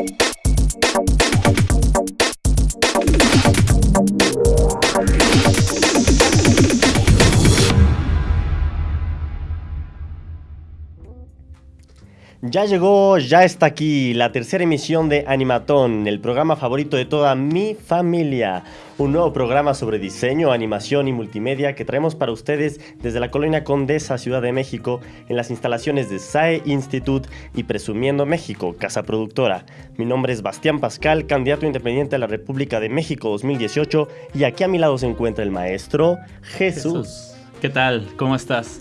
Thank you. Ya llegó, ya está aquí la tercera emisión de Animatón, el programa favorito de toda mi familia. Un nuevo programa sobre diseño, animación y multimedia que traemos para ustedes desde la colonia Condesa, Ciudad de México, en las instalaciones de SAE Institute y Presumiendo México, casa productora. Mi nombre es Bastián Pascal, candidato independiente a la República de México 2018, y aquí a mi lado se encuentra el maestro Jesús. Jesús. ¿Qué tal? ¿Cómo estás?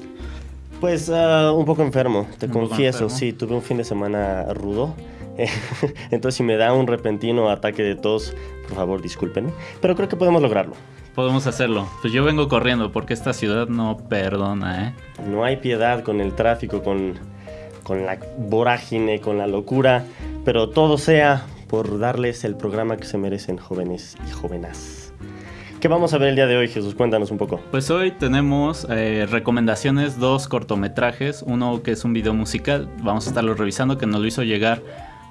Pues uh, un poco enfermo, te confieso, sí, tuve un fin de semana rudo. Entonces si me da un repentino ataque de tos, por favor disculpen, pero creo que podemos lograrlo. Podemos hacerlo. Pues yo vengo corriendo porque esta ciudad no perdona, ¿eh? No hay piedad con el tráfico, con, con la vorágine, con la locura, pero todo sea por darles el programa que se merecen jóvenes y jóvenes. ¿Qué vamos a ver el día de hoy, Jesús? Cuéntanos un poco. Pues hoy tenemos eh, recomendaciones, dos cortometrajes, uno que es un video musical, vamos a estarlo revisando, que nos lo hizo llegar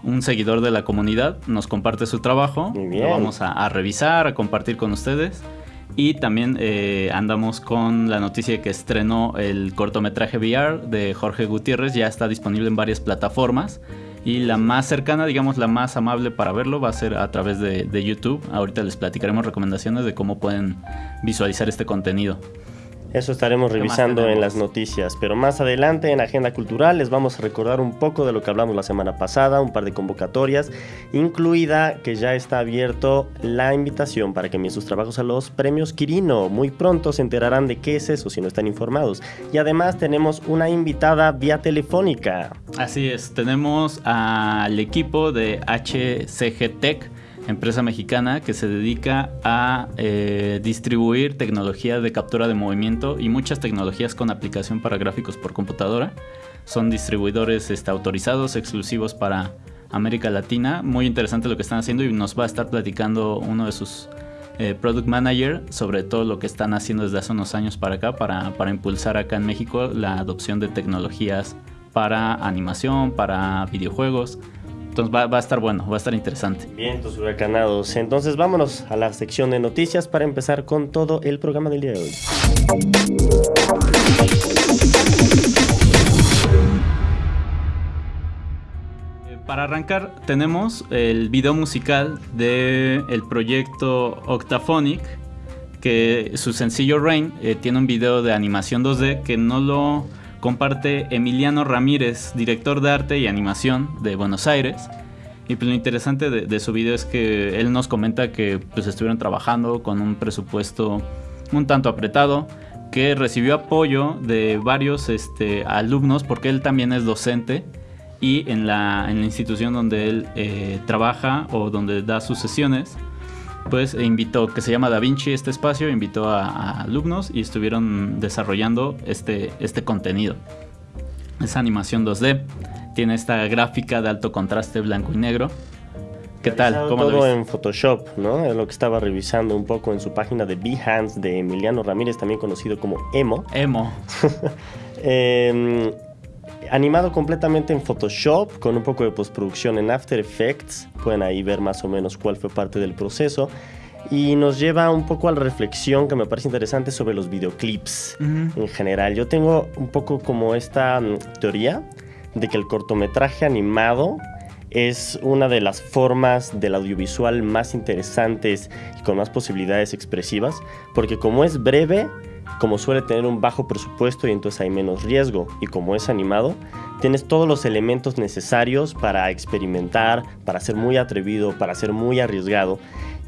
un seguidor de la comunidad, nos comparte su trabajo, lo vamos a, revisar, a compartir con ustedes. Y también eh, andamos con la noticia de que estrenó el cortometraje VR de Jorge Gutiérrez, ya está disponible en varias plataformas. Y la más cercana, digamos la más amable para verlo, va a ser a través de, YouTube. Ahorita les platicaremos recomendaciones de cómo pueden visualizar este contenido. Eso estaremos revisando en las noticias, pero más adelante en Agenda Cultural les vamos a recordar un poco de lo que hablamos la semana pasada, un par de convocatorias, incluida que ya está abierto la invitación para que envíen sus trabajos a los premios Quirino. Muy pronto se enterarán de qué es eso si no están informados. Y además tenemos una invitada vía telefónica. Así es, tenemos al equipo de HCG Tech empresa mexicana que se dedica a eh, distribuir tecnología de captura de movimiento y muchas tecnologías con aplicación para gráficos por computadora. Son distribuidores este, autorizados, exclusivos para América Latina. Muy interesante lo que están haciendo y nos va a estar platicando uno de sus eh, product manager sobre todo lo que están haciendo desde hace unos años para acá, para, para impulsar acá en México la adopción de tecnologías para animación, para videojuegos entonces va, a estar bueno, va a estar interesante. Bien, tus huracanados. Entonces vámonos a la sección de noticias para empezar con todo el programa del día de hoy. Eh, para arrancar tenemos el video musical del el proyecto Octaphonic, que su sencillo Rain eh, tiene un video de animación 2D que no lo comparte Emiliano Ramírez, director de arte y animación de Buenos Aires. Y pues lo interesante de, su video es que él nos comenta que pues estuvieron trabajando con un presupuesto un tanto apretado, que recibió apoyo de varios este, alumnos porque él también es docente y en la, en la institución donde él eh, trabaja o donde da sus sesiones pues invitó, que se llama Da Vinci este espacio, invitó a, alumnos y estuvieron desarrollando este, este contenido. Es animación 2D, tiene esta gráfica de alto contraste blanco y negro. ¿Qué tal? ¿Cómo todo en Photoshop, ¿no? Es lo que estaba revisando un poco en su página de Behance de Emiliano Ramírez, también conocido como Emo. Emo. eh, animado completamente en Photoshop, con un poco de postproducción en After Effects. Pueden ahí ver más o menos cuál fue parte del proceso. Y nos lleva un poco a la reflexión que me parece interesante sobre los videoclips en general. Yo tengo un poco como esta mm, teoría de que el cortometraje animado es una de las formas del audiovisual más interesantes y con más posibilidades expresivas, porque como es breve, como suele tener un bajo presupuesto y entonces hay menos riesgo, y como es animado, tienes todos los elementos necesarios para experimentar, para ser muy atrevido, para ser muy arriesgado.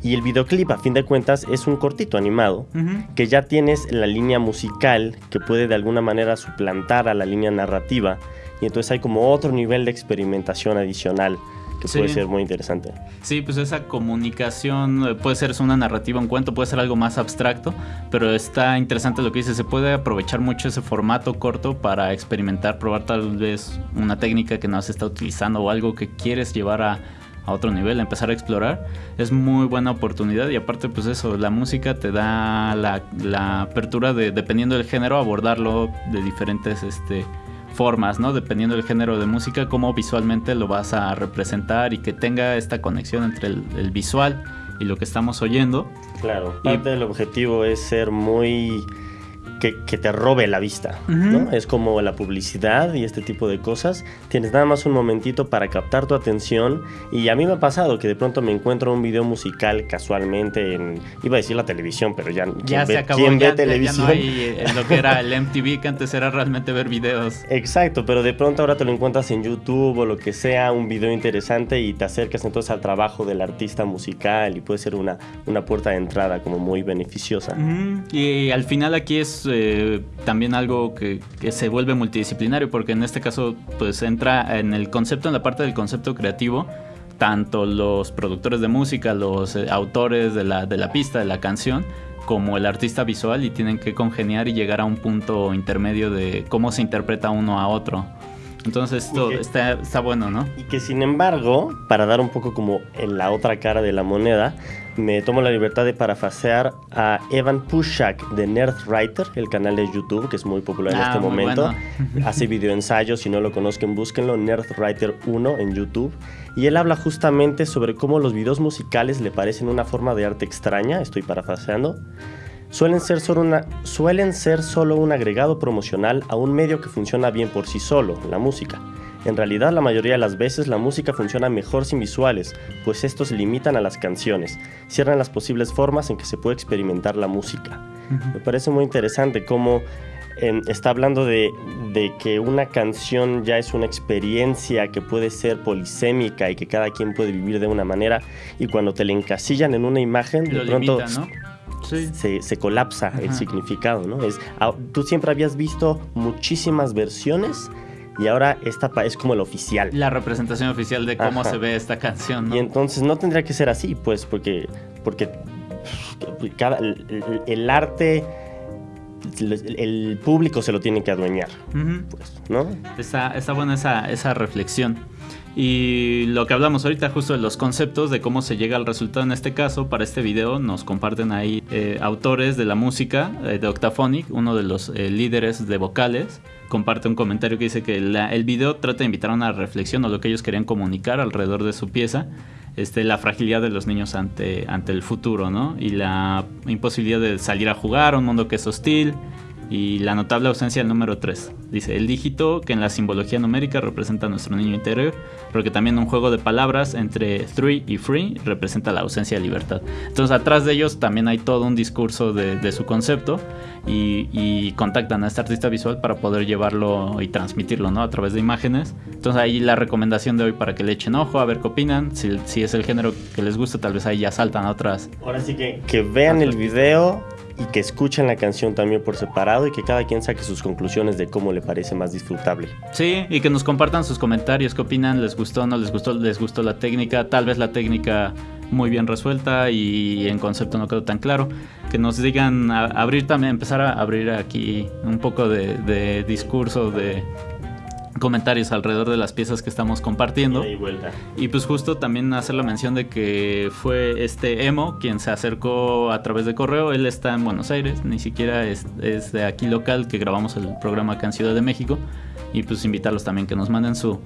Y el videoclip, a fin de cuentas, es un cortito animado, que ya tienes la línea musical que puede de alguna manera suplantar a la línea narrativa, y entonces hay como otro nivel de experimentación adicional que puede ser muy interesante. Sí, pues esa comunicación eh, puede ser una narrativa, un cuento, puede ser algo más abstracto, pero está interesante lo que dice, se puede aprovechar mucho ese formato corto para experimentar, probar tal vez una técnica que no se está utilizando o algo que quieres llevar a, otro nivel, empezar a explorar, es muy buena oportunidad y aparte pues eso, la música te da la, apertura de, dependiendo del género, abordarlo de diferentes este, formas, ¿no? Dependiendo del género de música, cómo visualmente lo vas a representar y que tenga esta conexión entre el, visual y lo que estamos oyendo. Claro, parte del objetivo es ser muy que, te robe la vista, ¿no? Es como la publicidad y este tipo de cosas. Tienes nada más un momentito para captar tu atención y a mí me ha pasado que de pronto me encuentro un video musical casualmente en, iba a decir la televisión, pero ya, ya se acabó, ¿quién ve televisión? Ya no hay eh, lo que era el MTV, que antes era realmente ver videos. Exacto, pero de pronto ahora te lo encuentras en YouTube o lo que sea, un video interesante y te acercas entonces al trabajo del artista musical y puede ser una, una puerta de entrada como muy beneficiosa. Y al final aquí es eh, también algo que, se vuelve multidisciplinario, porque en este caso pues entra en el concepto, en la parte del concepto creativo, tanto los productores de música, los eh, autores de la, de la pista, de la canción, como el artista visual y tienen que congeniar y llegar a un punto intermedio de cómo se interpreta uno a otro. Entonces esto está, está, bueno, ¿no? Y que sin embargo, para dar un poco como en la otra cara de la moneda, me tomo la libertad de parafasear a Evan Pushak de Nerdwriter, el canal de YouTube que es muy popular en ah, este momento. Hace videoensayos, si no lo conozcan, búsquenlo, Nerdwriter 1 en YouTube. Y él habla justamente sobre cómo los videos musicales le parecen una forma de arte extraña, estoy parafaseando suelen ser, solo una, suelen ser solo un agregado promocional a un medio que funciona bien por sí solo, la música. En realidad la mayoría de las veces la música funciona mejor sin visuales, pues estos limitan a las canciones, cierran las posibles formas en que se puede experimentar la música. Me parece muy interesante cómo está hablando de, que una canción ya es una experiencia que puede ser polisémica y que cada quien puede vivir de una manera y cuando te la encasillan en una imagen, de pronto se, colapsa el significado, ¿no? Es, ah, tú siempre habías visto muchísimas versiones y ahora esta es como el oficial. La representación oficial de cómo se ve esta canción. Y entonces no tendría que ser así, pues, porque, porque cada, el, arte, el, público se lo tiene que adueñar, pues, ¿no? Está, está buena esa, esa reflexión. Y lo que hablamos ahorita justo de los conceptos, de cómo se llega al resultado en este caso, para este video nos comparten ahí eh, autores de la música eh, de Octaphonic, uno de los eh, líderes de vocales, comparte un comentario que dice que el video trata de invitar a una reflexión o lo que ellos querían comunicar alrededor de su pieza, este, la fragilidad de los niños ante, ante el futuro, ¿no? Y la imposibilidad de salir a jugar un mundo que es hostil, y la notable ausencia del número 3. Dice, el dígito que en la simbología numérica representa a nuestro niño interior, pero que también un juego de palabras entre three y free representa la ausencia de libertad. Entonces atrás de ellos también hay todo un discurso de, su concepto y, contactan a este artista visual para poder llevarlo y transmitirlo ¿no? a través de imágenes. Entonces ahí la recomendación de hoy para que le echen ojo, a ver qué opinan. Si, si es el género que les gusta, tal vez ahí ya saltan a otras. Ahora sí que, que vean el video y que escuchen la canción también por separado y que cada quien saque sus conclusiones de cómo le parece más disfrutable. Sí, y que nos compartan sus comentarios, qué opinan, les gustó, no les gustó, les gustó la técnica, tal vez la técnica muy bien resuelta y en concepto no quedó tan claro. Que nos digan, abrir también, empezar a abrir aquí un poco de, de discurso, de, comentarios alrededor de las piezas que estamos compartiendo. Y, y, pues justo también hacer la mención de que fue este Emo quien se acercó a través de correo. Él está en Buenos Aires, ni siquiera es, de aquí local, que grabamos el programa acá en Ciudad de México. Y pues invitarlos también que nos manden su,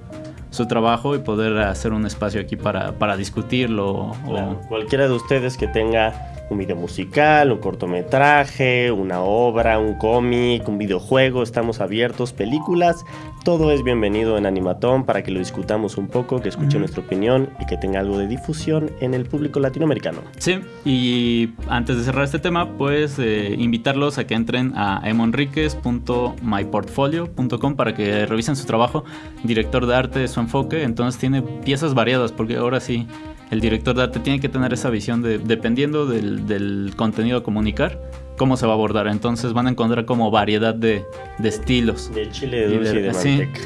su trabajo y poder hacer un espacio aquí para, para discutirlo. O... Cualquiera de ustedes que tenga un video musical, un cortometraje, una obra, un cómic, un videojuego, estamos abiertos, películas, todo es bienvenido en Animatón para que lo discutamos un poco, que escuche nuestra opinión y que tenga algo de difusión en el público latinoamericano. Sí, y antes de cerrar este tema, pues eh, invitarlos a que entren a emonriquez.myportfolio.com para que revisen su trabajo, director de arte, su enfoque, entonces tiene piezas variadas, porque ahora sí el director de arte tiene que tener esa visión de, dependiendo del, contenido a comunicar, cómo se va a abordar. Entonces van a encontrar como variedad de, estilos. De chile de dulce y de, manteca.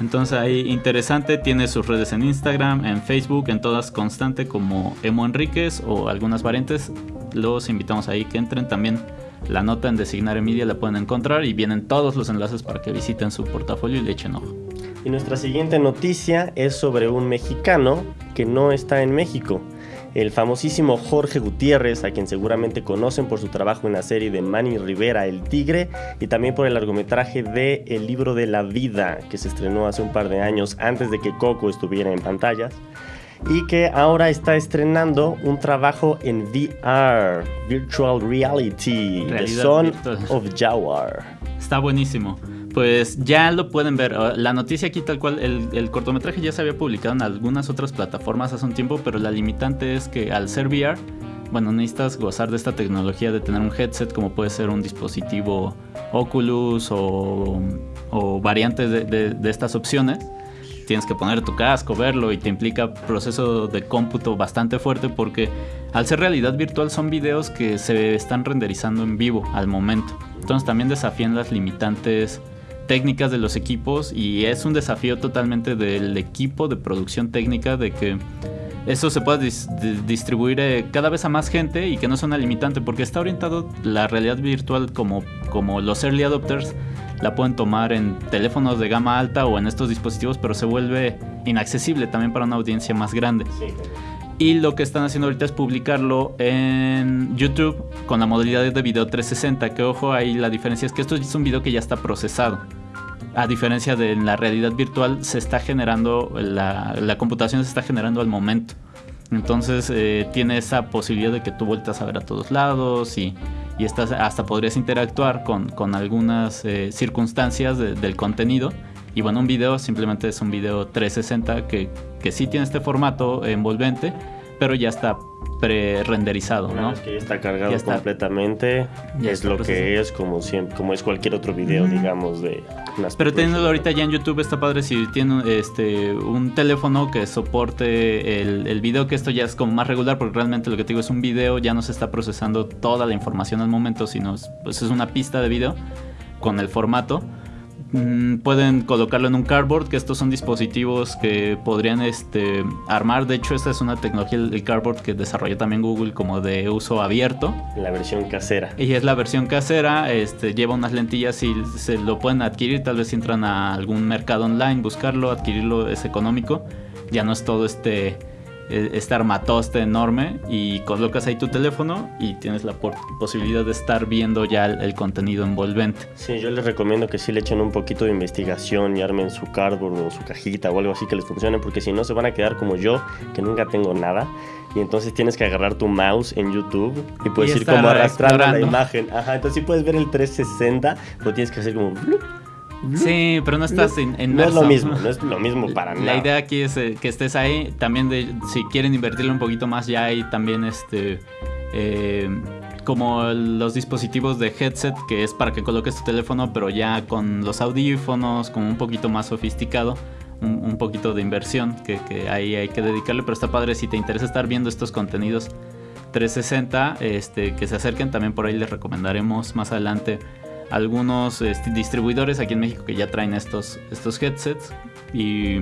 Entonces ahí interesante, tiene sus redes en Instagram, en Facebook, en todas constante como Emo Enríquez o algunas variantes. Los invitamos ahí que entren también. La nota en Designar Media la pueden encontrar y vienen todos los enlaces para que visiten su portafolio y le echen ojo. Y nuestra siguiente noticia es sobre un mexicano que no está en México. el famosísimo Jorge Gutiérrez, a quien seguramente conocen por su trabajo en la serie de Manny Rivera, El Tigre, y también por el largometraje de El libro de la vida, que se estrenó hace un par de años antes de que Coco estuviera en pantallas y que ahora está estrenando un trabajo en VR, Virtual Reality, The Son of Jaguar. Está buenísimo. Pues ya lo pueden ver. Ah, la noticia aquí tal cual, el, cortometraje ya se había publicado en algunas otras plataformas hace un tiempo, pero la limitante es que al ser VR, bueno, necesitas gozar de esta tecnología de tener un headset como puede ser un dispositivo Oculus o, variantes de estas opciones tienes que poner tu casco, verlo y te implica proceso de cómputo bastante fuerte porque al ser realidad virtual son videos que se están renderizando en vivo al momento. Entonces también desafían las limitantes técnicas de los equipos y es un desafío totalmente del equipo de producción técnica de que eso se pueda distribuir eh, cada vez a más gente y que no sea una limitante porque está orientado la realidad virtual como, como los early adopters la pueden tomar en teléfonos de gama alta o en estos dispositivos, pero se vuelve inaccesible también para una audiencia más grande. Y lo que están haciendo ahorita es publicarlo en YouTube con la modalidad de video 360, que ojo, ahí la diferencia es que esto es un video que ya está procesado. A diferencia de la realidad virtual, se está generando, la, computación se está generando al momento. Entonces eh, tiene esa posibilidad de que tú vueltas a ver a todos lados y, y estás, hasta podrías interactuar con, con algunas eh, circunstancias del contenido. Y bueno, un video simplemente es un video 360 que, que sí tiene este formato envolvente, pero ya está pre-renderizado, ¿no? Es que ya está cargado completamente. es lo que es como siempre, como es cualquier otro video, digamos, de las Pero teniéndolo ahorita ya en YouTube está padre si tiene este un teléfono que soporte el, el video, que esto ya es como más regular, porque realmente lo que te digo es un video, ya no se está procesando toda la información al momento, sino pues es una pista de video con el formato Mm, pueden colocarlo en un cardboard, que estos son dispositivos que podrían este, armar. De hecho, esta es una tecnología del cardboard que desarrolló también Google como de uso abierto. La versión casera. Y es la versión casera, este, lleva unas lentillas y se lo pueden adquirir. Tal vez si entran a algún mercado online, buscarlo, adquirirlo es económico. Ya no es todo este eh, este armatoste enorme y colocas ahí tu teléfono y tienes la posibilidad de estar viendo ya el, contenido envolvente. Sí, yo les recomiendo que sí le echen un poquito de investigación y armen su cardboard o su cajita o algo así que les funcione porque si no se van a quedar como yo que nunca tengo nada y entonces tienes que agarrar tu mouse en YouTube y puedes ir como arrastrando la imagen. Ajá, entonces sí puedes ver el 360, pero tienes que hacer como Sí, pero no estás en No es lo mismo, no es lo mismo para nada. La idea aquí es eh, que estés ahí. También de, si quieren invertirle un poquito más, ya hay también este... Eh, como los dispositivos de headset, que es para que coloques tu teléfono, pero ya con los audífonos, como un poquito más sofisticado. Un, poquito de inversión que, que, ahí hay que dedicarle, pero está padre si te interesa estar viendo estos contenidos 360, este, que se acerquen, también por ahí les recomendaremos más adelante algunos este, distribuidores aquí en México que ya traen estos, estos headsets y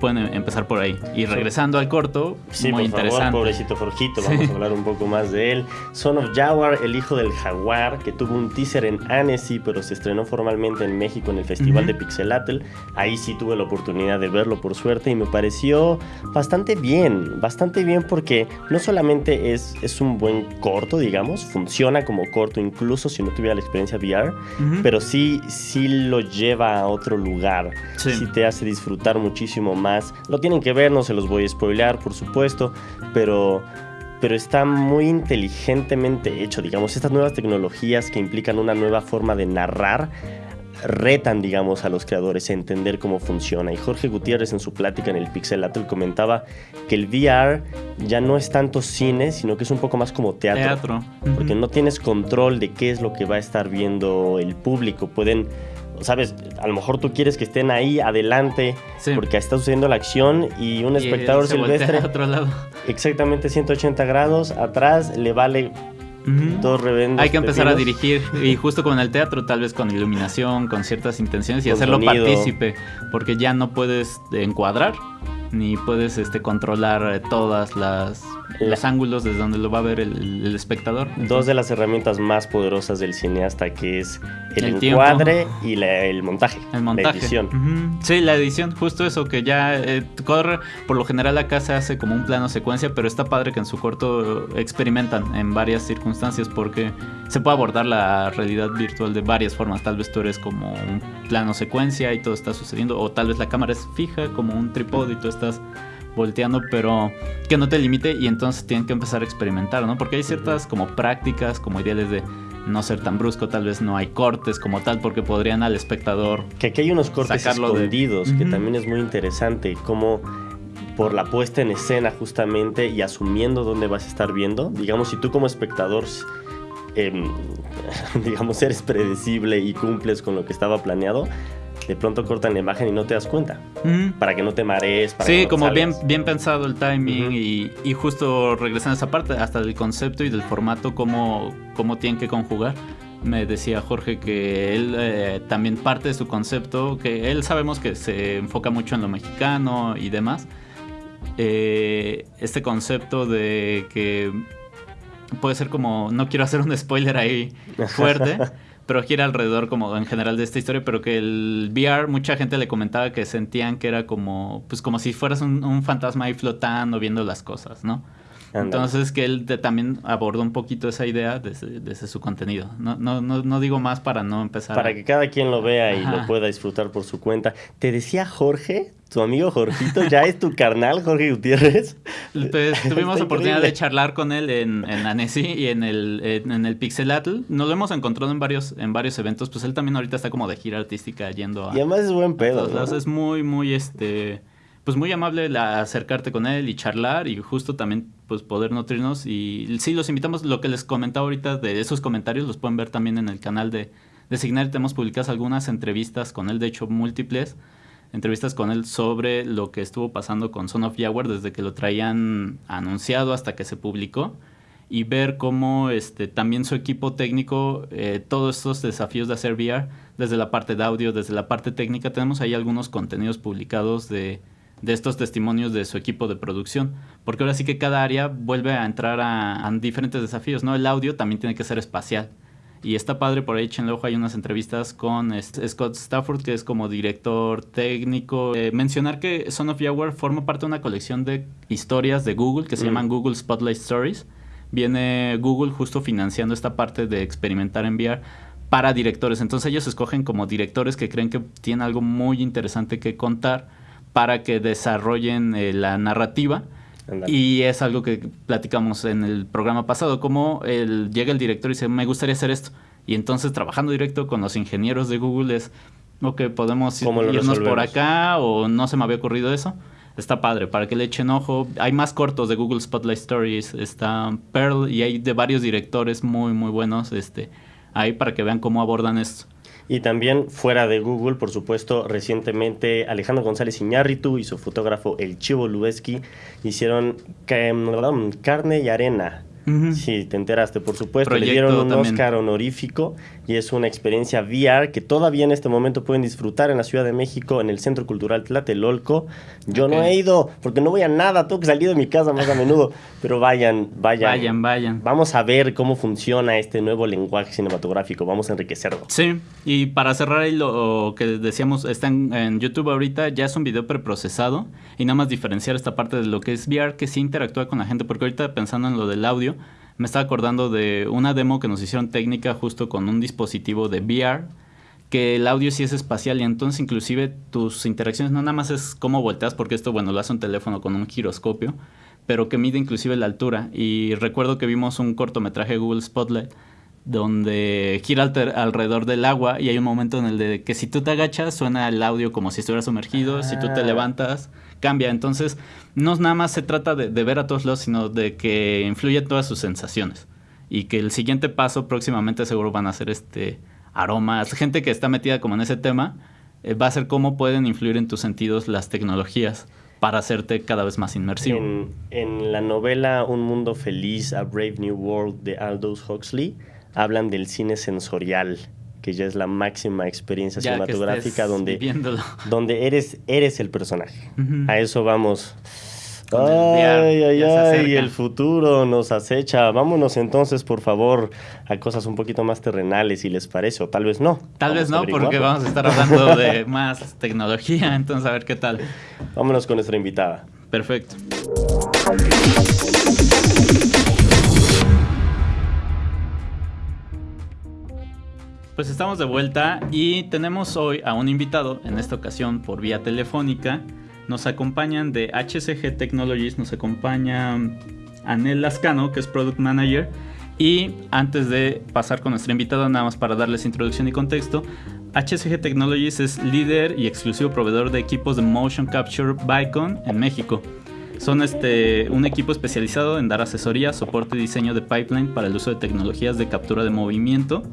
pueden empezar por ahí. Y regresando al corto, sí, muy por interesante. Favor, pobrecito Jorgito, vamos a hablar un poco más de él. Son of Jaguar, el hijo del jaguar, que tuvo un teaser en Annecy, pero se estrenó formalmente en México en el Festival de Pixelatl. Ahí sí tuve la oportunidad de verlo por suerte y me pareció bastante bien, bastante bien porque no solamente es, es un buen corto, digamos, funciona como corto incluso si no tuviera la experiencia VR, pero sí, sí lo lleva a otro lugar, sí. sí te hace disfrutar muchísimo más lo tienen que ver, no se los voy a spoilear, por supuesto, pero pero está muy inteligentemente hecho, digamos, estas nuevas tecnologías que implican una nueva forma de narrar retan, digamos, a los creadores a entender cómo funciona. Y Jorge Gutiérrez en su plática en el Pixelatl comentaba que el VR ya no es tanto cine, sino que es un poco más como teatro. Teatro. Porque no tienes control de qué es lo que va a estar viendo el público. Pueden sabes, a lo mejor tú quieres que estén ahí adelante porque está sucediendo la acción y un espectador silvestre. otro lado. Exactamente 180 grados, atrás le vale Dos revendos. Hay que empezar a dirigir y justo con el teatro, tal vez con iluminación, con ciertas intenciones y hacerlo partícipe, porque ya no puedes encuadrar, ni puedes este, controlar eh, todas las los ángulos desde donde lo va a ver el, espectador. Dos de las herramientas más poderosas del cineasta que es el, encuadre y el montaje. El montaje. La edición. Sí, la edición, justo eso, que ya eh, corre, por lo general acá se hace como un plano secuencia, pero está padre que en su corto experimentan en varias circunstancias porque se puede abordar la realidad virtual de varias formas. Tal vez tú eres como un plano secuencia y todo está sucediendo, o tal vez la cámara es fija como un trípode y tú estás volteando, pero que no te limite y entonces tienen que empezar a experimentar, ¿no? Porque hay ciertas como prácticas, como ideales de no ser tan brusco, tal vez no hay cortes como tal, porque podrían al espectador. Que aquí hay unos cortes escondidos, que también es muy interesante, como por la puesta en escena justamente y asumiendo dónde vas a estar viendo. Digamos, si tú como espectador, em, digamos, eres predecible y cumples con lo que estaba planeado, de pronto cortan la imagen y no te das cuenta. Para que no te marees. Para sí, como bien, bien pensado el timing y, justo regresando a esa parte, hasta del concepto y del formato, cómo, cómo tienen que conjugar. Me decía Jorge que él eh, también parte de su concepto, que él sabemos que se enfoca mucho en lo mexicano y demás. Eh, este concepto de que puede ser como, no quiero hacer un spoiler ahí fuerte, pero gira alrededor como en general de esta historia, pero que el VR, mucha gente le comentaba que sentían que era como, pues como si fueras un, fantasma ahí flotando, viendo las cosas, ¿no? Entonces que él también abordó un poquito esa idea desde, su contenido. No, no, no, no, digo más para no empezar. Para que cada quien lo vea y lo pueda disfrutar por su cuenta. Te decía Jorge tu amigo Jorgito ya es tu carnal, Jorge Gutiérrez. Pues, tuvimos oportunidad de charlar con él en, en Annecy y en el, en, el Pixelatl. Nos lo hemos encontrado en varios, en varios eventos. Pues él también ahorita está como de gira artística yendo a. Y además es buen pedo. ¿no? Es muy, muy este. Pues muy amable acercarte con él y charlar y justo también pues poder nutrirnos. Y sí, los invitamos. Lo que les comentaba ahorita de esos comentarios los pueden ver también en el canal de, de Signar. Tenemos publicadas algunas entrevistas con él, de hecho múltiples entrevistas con él sobre lo que estuvo pasando con Son of Jaguar desde que lo traían anunciado hasta que se publicó y ver cómo este, también su equipo técnico, eh, todos estos desafíos de hacer VR, desde la parte de audio, desde la parte técnica, tenemos ahí algunos contenidos publicados de, de estos testimonios de su equipo de producción, porque ahora sí que cada área vuelve a entrar a, a diferentes desafíos, ¿no? El audio también tiene que ser espacial y está padre, por ahí echenle ojo, hay unas entrevistas con Scott Stafford, que es como director técnico. Eh, mencionar que Son of Yahweh forma parte de una colección de historias de Google que se mm. llaman Google Spotlight Stories. Viene Google justo financiando esta parte de experimentar en VR para directores. Entonces ellos escogen como directores que creen que tienen algo muy interesante que contar para que desarrollen eh, la narrativa y es algo que platicamos en el programa pasado, como el, llega el director y dice, me gustaría hacer esto. Y entonces trabajando directo con los ingenieros de Google es, ok, podemos irnos por acá o no se me había ocurrido eso. Está padre, para que le echen ojo. Hay más cortos de Google Spotlight Stories. Está Pearl y hay de varios directores muy, muy buenos este, ahí para que vean cómo abordan esto. Y también fuera de Google, por supuesto, recientemente Alejandro González Iñárritu y su fotógrafo El Chivo Lubeski hicieron carne y arena. Sí, te enteraste, por supuesto. Le dieron un Oscar honorífico y es una experiencia VR que todavía en este momento pueden disfrutar en la Ciudad de México, en el Centro Cultural Tlatelolco. Yo no he ido porque no voy a nada, tengo que salir de mi casa más a menudo, pero vayan, vayan. Vayan, vayan. Vamos a ver cómo funciona este nuevo lenguaje cinematográfico, vamos a enriquecerlo. Sí, y para cerrar ahí lo que decíamos, está en, en YouTube ahorita, ya es un video preprocesado y nada más diferenciar esta parte de lo que es VR, que sí interactúa con la gente, porque ahorita pensando en lo del audio, me estaba acordando de una demo que nos hicieron técnica justo con un dispositivo de VR, que el audio sí es espacial y entonces inclusive tus interacciones no nada más es cómo volteas, porque esto, bueno, lo hace un teléfono con un giroscopio, pero que mide inclusive la altura. Y recuerdo que vimos un cortometraje de Google Spotlight donde gira alrededor del agua y hay un momento en el de que si tú te agachas suena el audio como si estuvieras sumergido, si tú te ah. levantas cambia. Entonces, no nada más se trata de, ver a todos lados, sino de que influye todas sus sensaciones. Y que el siguiente paso próximamente seguro van a ser este aromas. Gente que está metida como en ese tema, eh, va a ser cómo pueden influir en tus sentidos las tecnologías para hacerte cada vez más inmersivo. En, en, la novela Un Mundo Feliz, A Brave New World de Aldous Huxley, hablan del cine sensorial que ya es la máxima experiencia cinematográfica donde, donde eres, eres el personaje. A eso vamos. ay, ay, ay, el futuro nos acecha. Vámonos entonces, por favor, a cosas un poquito más terrenales, si les parece, o tal vez no. Tal vez no, porque vamos a estar hablando de más tecnología, entonces a ver qué tal. Vámonos con nuestra invitada. Perfecto. Pues estamos de vuelta y tenemos hoy a un invitado, en esta ocasión por vía telefónica. Nos acompañan de HCG Technologies, nos acompaña Anel Lascano, que es Product Manager. Y antes de pasar con nuestro invitado, nada más para darles introducción y contexto, HCG Technologies es líder y exclusivo proveedor de equipos de Motion Capture Bicon en México. Son este, un equipo especializado en dar asesoría, soporte y diseño de pipeline para el uso de tecnologías de captura de movimiento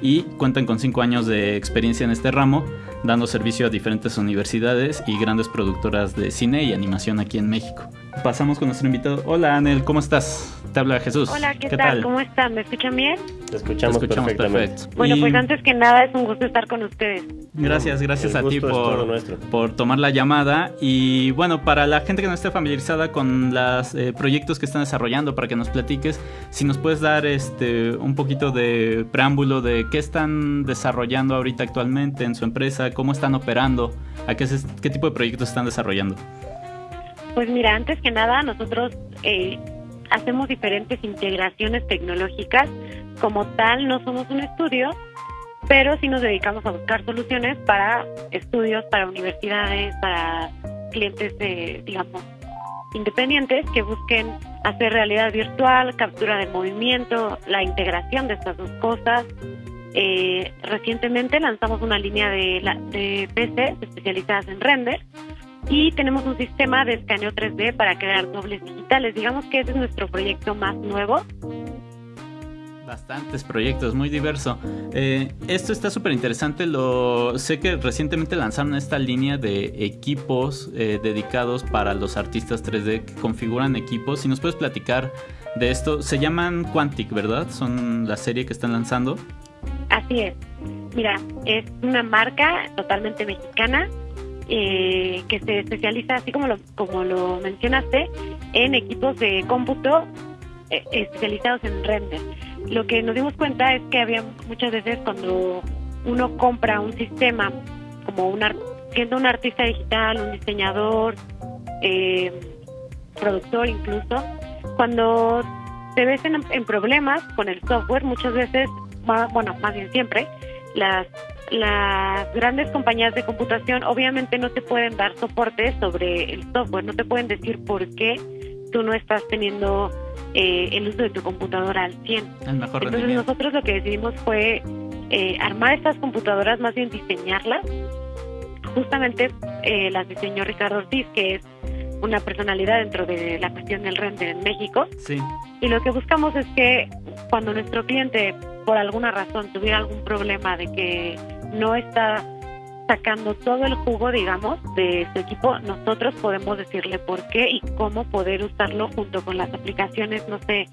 y cuentan con 5 años de experiencia en este ramo, dando servicio a diferentes universidades y grandes productoras de cine y animación aquí en México. Pasamos con nuestro invitado. Hola Anel, ¿cómo estás? Te habla Jesús. Hola, ¿qué, tal? ¿Cómo están? ¿Me escuchan bien? Te escuchamos, perfectamente. Bueno, pues antes que nada es un gusto estar con ustedes. Gracias, gracias a ti por, por tomar la llamada. Y bueno, para la gente que no esté familiarizada con los eh, proyectos que están desarrollando, para que nos platiques, si nos puedes dar este un poquito de preámbulo de qué están desarrollando ahorita actualmente en su empresa, cómo están operando, a qué, qué tipo de proyectos están desarrollando. Pues mira, antes que nada, nosotros eh, hacemos diferentes integraciones tecnológicas. Como tal, no somos un estudio, pero sí nos dedicamos a buscar soluciones para estudios, para universidades, para clientes, de, digamos, independientes que busquen hacer realidad virtual, captura de movimiento, la integración de estas dos cosas. Eh, recientemente lanzamos una línea de, de PC especializadas en render y tenemos un sistema de escaneo 3D para crear dobles digitales. Digamos que ese es nuestro proyecto más nuevo. Bastantes proyectos, muy diverso. Eh, esto está súper interesante. Lo sé que recientemente lanzaron esta línea de equipos eh, dedicados para los artistas 3D que configuran equipos. Si nos puedes platicar de esto, se llaman Quantic, ¿verdad? Son la serie que están lanzando. Así es. Mira, es una marca totalmente mexicana eh, que se especializa, así como lo, como lo mencionaste, en equipos de cómputo eh, especializados en render. Lo que nos dimos cuenta es que había muchas veces cuando uno compra un sistema, como un siendo un artista digital, un diseñador, eh, productor incluso, cuando te ves en, en problemas con el software, muchas veces, bueno, más bien siempre, las las grandes compañías de computación obviamente no te pueden dar soporte sobre el software, no te pueden decir por qué tú no estás teniendo eh, el uso de tu computadora al 100. Entonces nosotros lo que decidimos fue eh, armar estas computadoras, más bien diseñarlas. Justamente eh, las diseñó Ricardo Ortiz, que es una personalidad dentro de la cuestión del render en México. Sí. Y lo que buscamos es que cuando nuestro cliente por alguna razón tuviera algún problema de que no está sacando todo el jugo, digamos, de su equipo, nosotros podemos decirle por qué y cómo poder usarlo junto con las aplicaciones, no sé,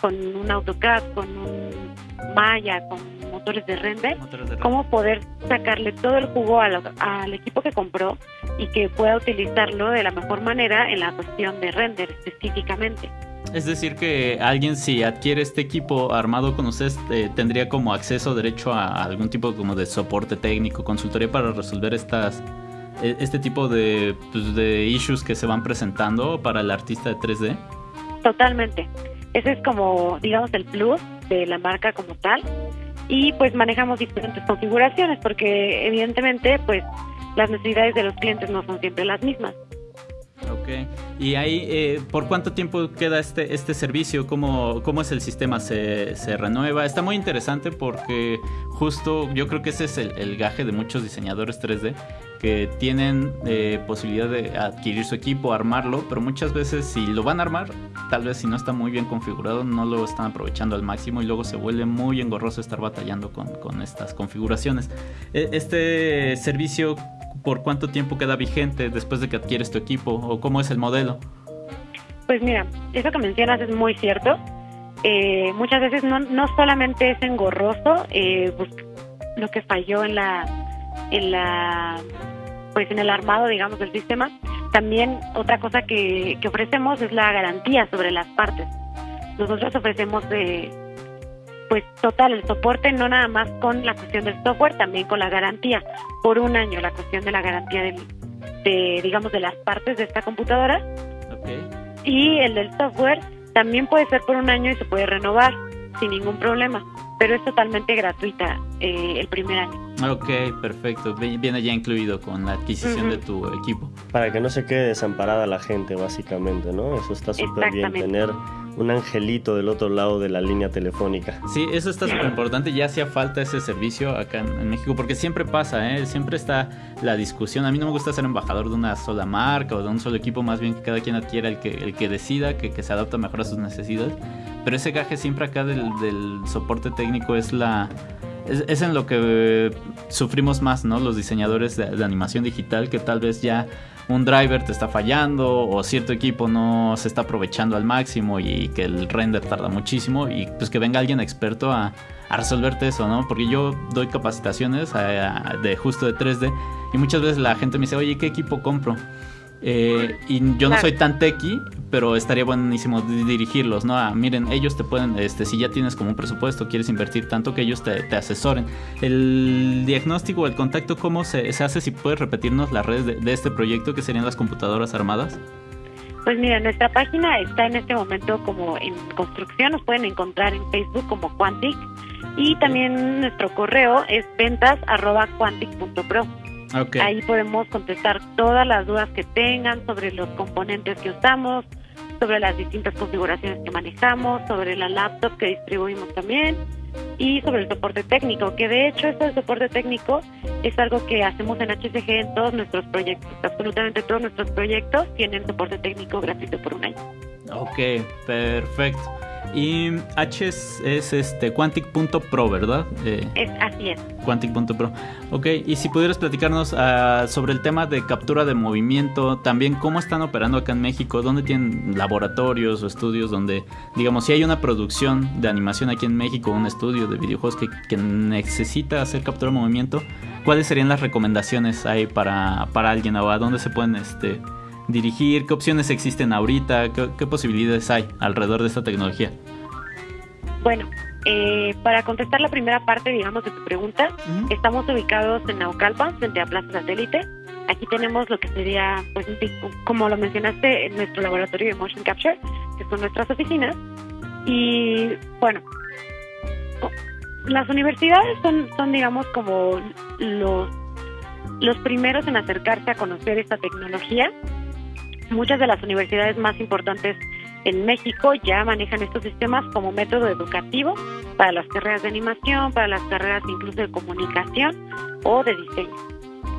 con un AutoCAD, con un Maya, con motores de render, cómo poder sacarle todo el jugo al, al equipo que compró y que pueda utilizarlo de la mejor manera en la cuestión de render específicamente. Es decir, que alguien si adquiere este equipo armado con ustedes eh, tendría como acceso derecho a algún tipo como de soporte técnico, consultoría para resolver estas e, este tipo de, pues, de issues que se van presentando para el artista de 3D. Totalmente. Ese es como, digamos, el plus de la marca como tal. Y pues manejamos diferentes configuraciones porque evidentemente pues las necesidades de los clientes no son siempre las mismas. Ok. ¿Y ahí eh, por cuánto tiempo queda este, este servicio? ¿Cómo, ¿Cómo es el sistema? ¿Se, ¿Se, renueva? Está muy interesante porque justo yo creo que ese es el, gaje de muchos diseñadores 3D que tienen eh, posibilidad de adquirir su equipo, armarlo, pero muchas veces si lo van a armar, tal vez si no está muy bien configurado, no lo están aprovechando al máximo y luego se vuelve muy engorroso estar batallando con, con estas configuraciones. E, este servicio por cuánto tiempo queda vigente después de que adquieres tu equipo o cómo es el modelo? Pues mira, eso que mencionas es muy cierto. Eh, muchas veces no, no solamente es engorroso eh, lo que falló en la en la pues en el armado digamos del sistema también otra cosa que, que ofrecemos es la garantía sobre las partes nosotros ofrecemos de pues total el soporte no nada más con la cuestión del software también con la garantía. Por un año la cuestión de la garantía del, de digamos de las partes de esta computadora. Y el del software también puede ser por un año y se puede renovar sin ningún problema pero es totalmente gratuita eh, el primer año. Ok, perfecto. Viene ya incluido con la adquisición de tu equipo. Para que no se quede desamparada la gente, básicamente, ¿no? Eso está súper bien, tener un angelito del otro lado de la línea telefónica. Sí, eso está súper importante. Ya hacía falta ese servicio acá en, México, porque siempre pasa, ¿eh? Siempre está la discusión. A mí no me gusta ser embajador de una sola marca o de un solo equipo, más bien que cada quien adquiera el que, el que decida, que, que se adapta mejor a sus necesidades. Pero ese gaje siempre acá del, del soporte técnico es la es, en lo que sufrimos más, ¿no? Los diseñadores de, animación digital, que tal vez ya un driver te está fallando o cierto equipo no se está aprovechando al máximo y que el render tarda muchísimo y pues que venga alguien experto a, resolverte eso, ¿no? Porque yo doy capacitaciones de justo de 3D y muchas veces la gente me dice, oye, ¿qué equipo compro? Eh, y yo no soy tan techie, pero estaría buenísimo dirigirlos, ¿no? A, miren, ellos te pueden, este, si ya tienes como un presupuesto, quieres invertir tanto que ellos te, asesoren. El diagnóstico, el contacto, ¿cómo se, hace? Si puedes repetirnos las redes de, este proyecto, que serían las computadoras armadas. Pues mira, nuestra página está en este momento como en construcción, nos pueden encontrar en Facebook como Quantic y también nuestro correo es ventas arroba Ahí podemos contestar todas las dudas que tengan sobre los componentes que usamos, sobre las distintas configuraciones que manejamos, sobre la laptop que distribuimos también y sobre el soporte técnico, que de hecho este soporte técnico es algo que hacemos en HCG en todos nuestros proyectos. Absolutamente todos nuestros proyectos tienen soporte técnico gratuito por un año. Ok, perfecto. Y H es, este Quantic.pro, ¿verdad? Eh, es, así es. Quantic.pro. Ok, y si pudieras platicarnos ah, sobre el tema de captura de movimiento, también cómo están operando acá en México, dónde tienen laboratorios o estudios donde, digamos, si hay una producción de animación aquí en México, un estudio de videojuegos que, que necesita hacer captura de movimiento, ¿cuáles serían las recomendaciones ahí para, para alguien o a dónde se pueden este, dirigir? ¿Qué opciones existen ahorita? ¿Qué, posibilidades hay alrededor de esta tecnología? Bueno, eh, para contestar la primera parte, digamos, de tu pregunta, estamos ubicados en Naucalpan, frente a Plaza Satélite. Aquí tenemos lo que sería, pues, como lo mencionaste, nuestro laboratorio de Motion Capture, que son nuestras oficinas. Y, bueno, las universidades son, son digamos, como los, los primeros en acercarse a conocer esta tecnología Muchas de las universidades más importantes en México ya manejan estos sistemas como método educativo para las carreras de animación, para las carreras incluso de comunicación o de diseño.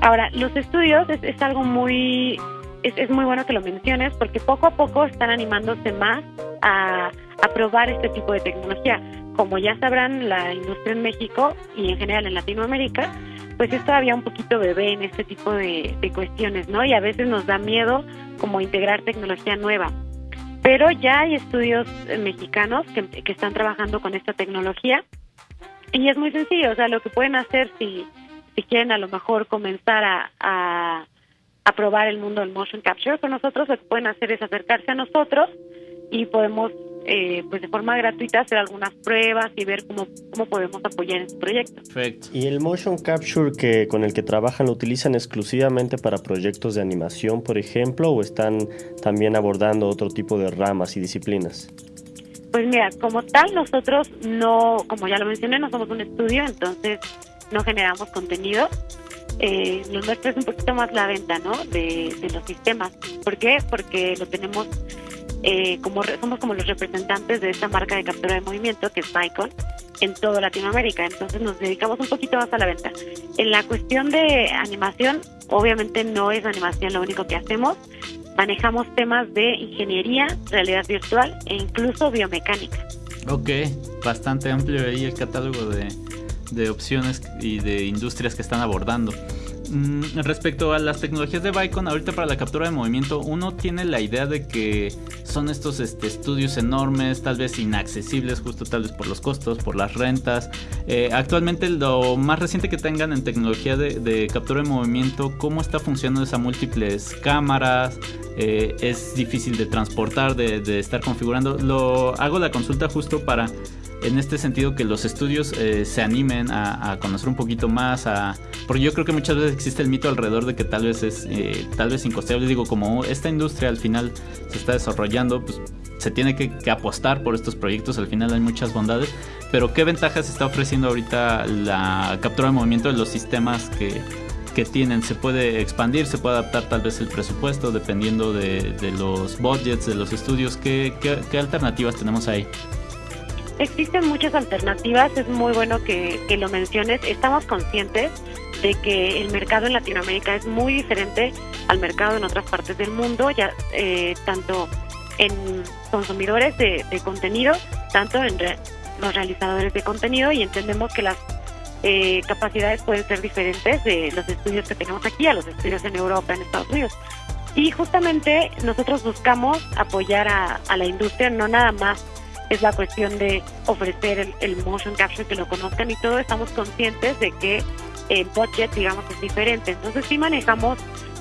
Ahora, los estudios es, algo muy, es, muy bueno que lo menciones porque poco a poco están animándose más a, a probar este tipo de tecnología. Como ya sabrán, la industria en México y en general en Latinoamérica pues es todavía un poquito bebé en este tipo de, cuestiones, ¿no? Y a veces nos da miedo como integrar tecnología nueva. Pero ya hay estudios eh, mexicanos que, que están trabajando con esta tecnología y es muy sencillo, o sea, lo que pueden hacer si, si quieren a lo mejor comenzar a, a, a probar el mundo del motion capture con nosotros, lo que pueden hacer es acercarse a nosotros y podemos eh, pues de forma gratuita hacer algunas pruebas y ver cómo, cómo podemos apoyar este proyecto. Perfecto. ¿Y el motion capture que con el que trabajan lo utilizan exclusivamente para proyectos de animación, por ejemplo, o están también abordando otro tipo de ramas y disciplinas? Pues mira, como tal nosotros no, como ya lo mencioné, no somos un estudio, entonces no generamos contenido. Eh, lo nuestro es un poquito más la venta, ¿no? De, de los sistemas. ¿Por qué? Porque lo tenemos eh, como somos como los representantes de esta marca de captura de movimiento que es Icon en toda Latinoamérica, entonces nos dedicamos un poquito más a la venta. En la cuestión de animación, obviamente no es animación lo único que hacemos, manejamos temas de ingeniería, realidad virtual e incluso biomecánica. Ok, bastante amplio ahí el catálogo de, de opciones y de industrias que están abordando. Mm, respecto a las tecnologías de Vicon, ahorita para la captura de movimiento, uno tiene la idea de que son estos este, estudios enormes, tal vez inaccesibles, justo tal vez por los costos, por las rentas. Eh, actualmente lo más reciente que tengan en tecnología de, captura de movimiento, ¿cómo está funcionando esa múltiples cámaras? Eh, es difícil de transportar, de, estar configurando. Lo hago la consulta justo para en este sentido que los estudios eh, se animen a, conocer un poquito más, a, porque yo creo que muchas veces existe el mito alrededor de que tal vez es tal vez incosteable, digo, como esta industria al final se está desarrollando, pues se tiene que, apostar por estos proyectos, al final hay muchas bondades, pero ¿qué ventajas está ofreciendo ahorita la captura de movimiento de los sistemas que, que tienen? ¿Se puede expandir, se puede adaptar tal vez el presupuesto dependiendo de, los budgets, de los estudios? ¿Qué, qué alternativas tenemos ahí? Existen muchas alternativas, es muy bueno que, lo menciones. Estamos conscientes de que el mercado en Latinoamérica es muy diferente al mercado en otras partes del mundo, ya eh, tanto en consumidores de, contenido, tanto en los realizadores de contenido y entendemos que las eh, capacidades pueden ser diferentes de los estudios que tenemos aquí a los estudios en Europa, en Estados Unidos. Y justamente nosotros buscamos apoyar a, la industria, no nada más es la cuestión de ofrecer el, motion capture que lo conozcan y todo estamos conscientes de que el budget digamos es diferente entonces sí manejamos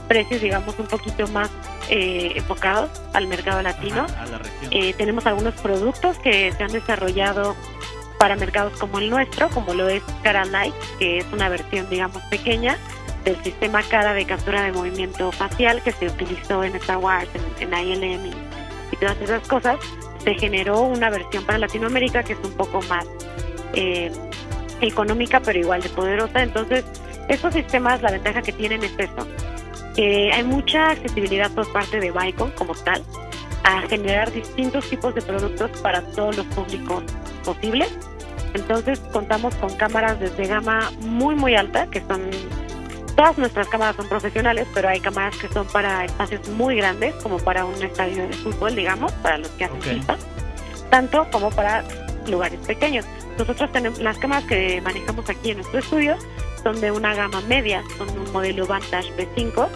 precios digamos un poquito más eh, enfocados al mercado latino. eh, tenemos algunos productos que se han desarrollado para mercados como el nuestro como lo es Cara Light que es una versión digamos pequeña del sistema cara de captura de movimiento facial que se utilizó en Star Wars en, en ILM y todas esas cosas. Se generó una versión para Latinoamérica que es un poco más eh, económica, pero igual de poderosa. Entonces, estos sistemas, la ventaja que tienen es eso, que hay mucha accesibilidad por parte de Vicon como tal a generar distintos tipos de productos para todos los públicos posibles. Entonces contamos con cámaras desde gama muy muy alta, que son Todas nuestras cámaras son profesionales, pero hay cámaras que son para espacios muy grandes, como para un estadio de fútbol, digamos, para los que hacen FIFA, tanto como para lugares pequeños. Nosotros tenemos las cámaras que manejamos aquí en nuestro estudio son de una gama media, son un modelo Vantage B5,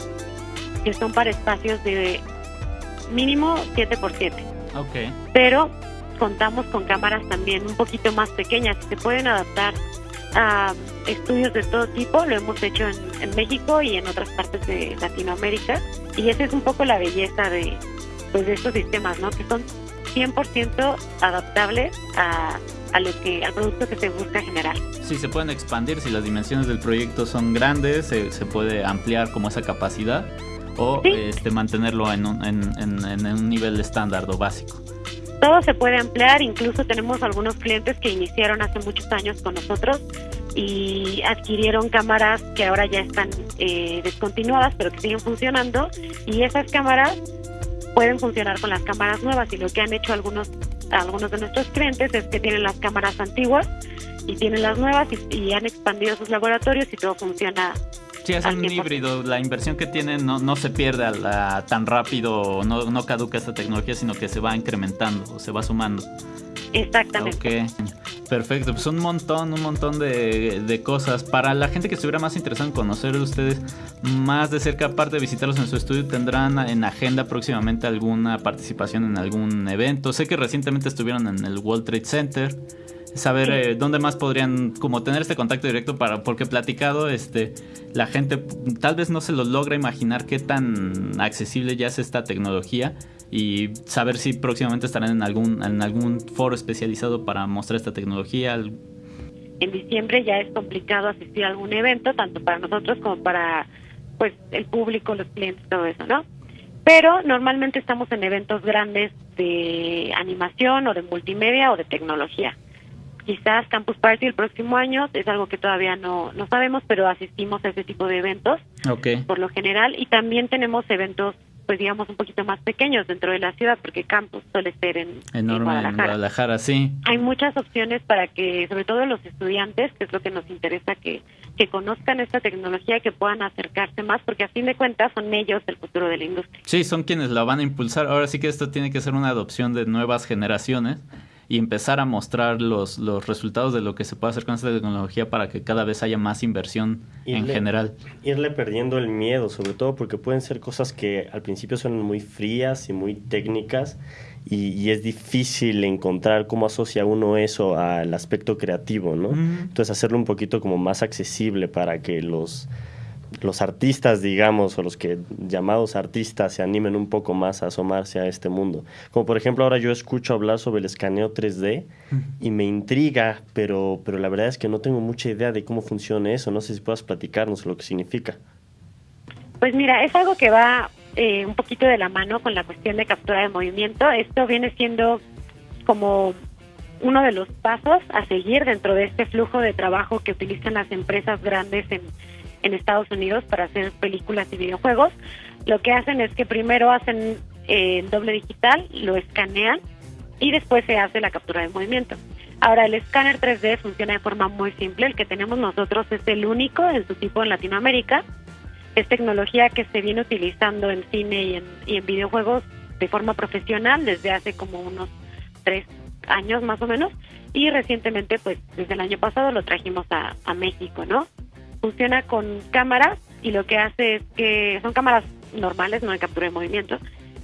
que son para espacios de mínimo 7x7. Okay. Pero contamos con cámaras también un poquito más pequeñas que se pueden adaptar a estudios de todo tipo, lo hemos hecho en, México y en otras partes de Latinoamérica y esa es un poco la belleza de, pues, de estos sistemas, ¿no? que son 100% adaptables a, a lo que al producto que se busca generar. Sí, se pueden expandir si las dimensiones del proyecto son grandes, se, se puede ampliar como esa capacidad o este, mantenerlo en un, en, en un nivel estándar o básico. Todo se puede ampliar, incluso tenemos algunos clientes que iniciaron hace muchos años con nosotros y adquirieron cámaras que ahora ya están eh, descontinuadas pero que siguen funcionando y esas cámaras pueden funcionar con las cámaras nuevas y lo que han hecho algunos algunos de nuestros clientes es que tienen las cámaras antiguas y tienen las nuevas y han expandido sus laboratorios y todo funciona Sí, es un híbrido. La inversión que tienen no, no se pierde tan rápido, no, no caduca esta tecnología, sino que se va incrementando, o se va sumando. Exactamente. Ok, perfecto. Pues un montón, un montón de, de, cosas. Para la gente que estuviera más interesada en conocer de ustedes más de cerca, aparte de visitarlos en su estudio, ¿tendrán en agenda próximamente alguna participación en algún evento? Sé que recientemente estuvieron en el World Trade Center saber eh, dónde más podrían como tener este contacto directo para porque platicado este la gente tal vez no se lo logra imaginar qué tan accesible ya es esta tecnología y saber si próximamente estarán en algún en algún foro especializado para mostrar esta tecnología en diciembre ya es complicado asistir a algún evento tanto para nosotros como para pues el público los clientes todo eso no pero normalmente estamos en eventos grandes de animación o de multimedia o de tecnología. Quizás Campus Party el próximo año, es algo que todavía no, no sabemos, pero asistimos a ese tipo de eventos por lo general. Y también tenemos eventos pues digamos un poquito más pequeños dentro de la ciudad porque campus suele ser en, Guadalajara. en Guadalajara. sí. Hay muchas opciones para que, sobre todo los estudiantes, que es lo que nos interesa que, que conozcan esta tecnología y que puedan acercarse más, porque a fin de cuentas son ellos el futuro de la industria. Sí, son quienes la van a impulsar. Ahora sí que esto tiene que ser una adopción de nuevas generaciones y empezar a mostrar los, los resultados de lo que se puede hacer con esta tecnología para que cada vez haya más inversión en general. Irle perdiendo el miedo, sobre todo porque pueden ser cosas que al principio son muy frías y muy técnicas y, es difícil encontrar cómo asocia uno eso al aspecto creativo, ¿no? Entonces hacerlo un poquito como más accesible para que los los artistas, digamos, o los que llamados artistas se animen un poco más a asomarse a este mundo. Como por ejemplo ahora yo escucho hablar sobre el escaneo 3D y me intriga, pero, pero la verdad es que no tengo mucha idea de cómo funciona eso. No sé si puedas platicarnos lo que significa. Pues mira, es algo que va eh, un poquito de la mano con la cuestión de captura de movimiento. Esto viene siendo como uno de los pasos a seguir dentro de este flujo de trabajo que utilizan las empresas grandes en en Estados Unidos para hacer películas y videojuegos. Lo que hacen es que primero hacen eh, doble digital, lo escanean y después se hace la captura de movimiento. Ahora, el escáner 3D funciona de forma muy simple. El que tenemos nosotros es el único en su tipo en Latinoamérica. Es tecnología que se viene utilizando en cine y en, y en videojuegos de forma profesional desde hace como unos tres años más o menos. Y recientemente, pues desde el año pasado lo trajimos a México, ¿no? Funciona con cámaras y lo que hace es que son cámaras normales, no de captura de movimiento,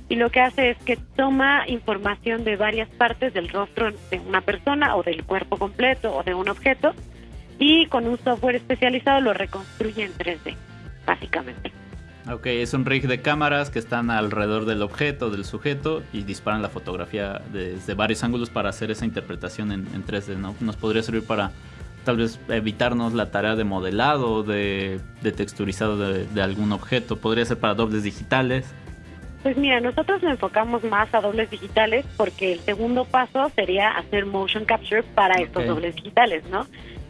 y lo que hace es que toma información de varias partes del rostro de una persona o del cuerpo completo o de un objeto y con un software especializado lo reconstruye en 3D, básicamente. Ok, es un rig de cámaras que están alrededor del objeto, del sujeto, y disparan la fotografía desde varios ángulos para hacer esa interpretación en, en 3D, ¿no? Nos podría servir para tal vez evitarnos la tarea de modelado, de, de texturizado de, algún objeto. Podría ser para dobles digitales. Pues mira, nosotros nos enfocamos más a dobles digitales porque el segundo paso sería hacer motion capture para estos dobles digitales, ¿no?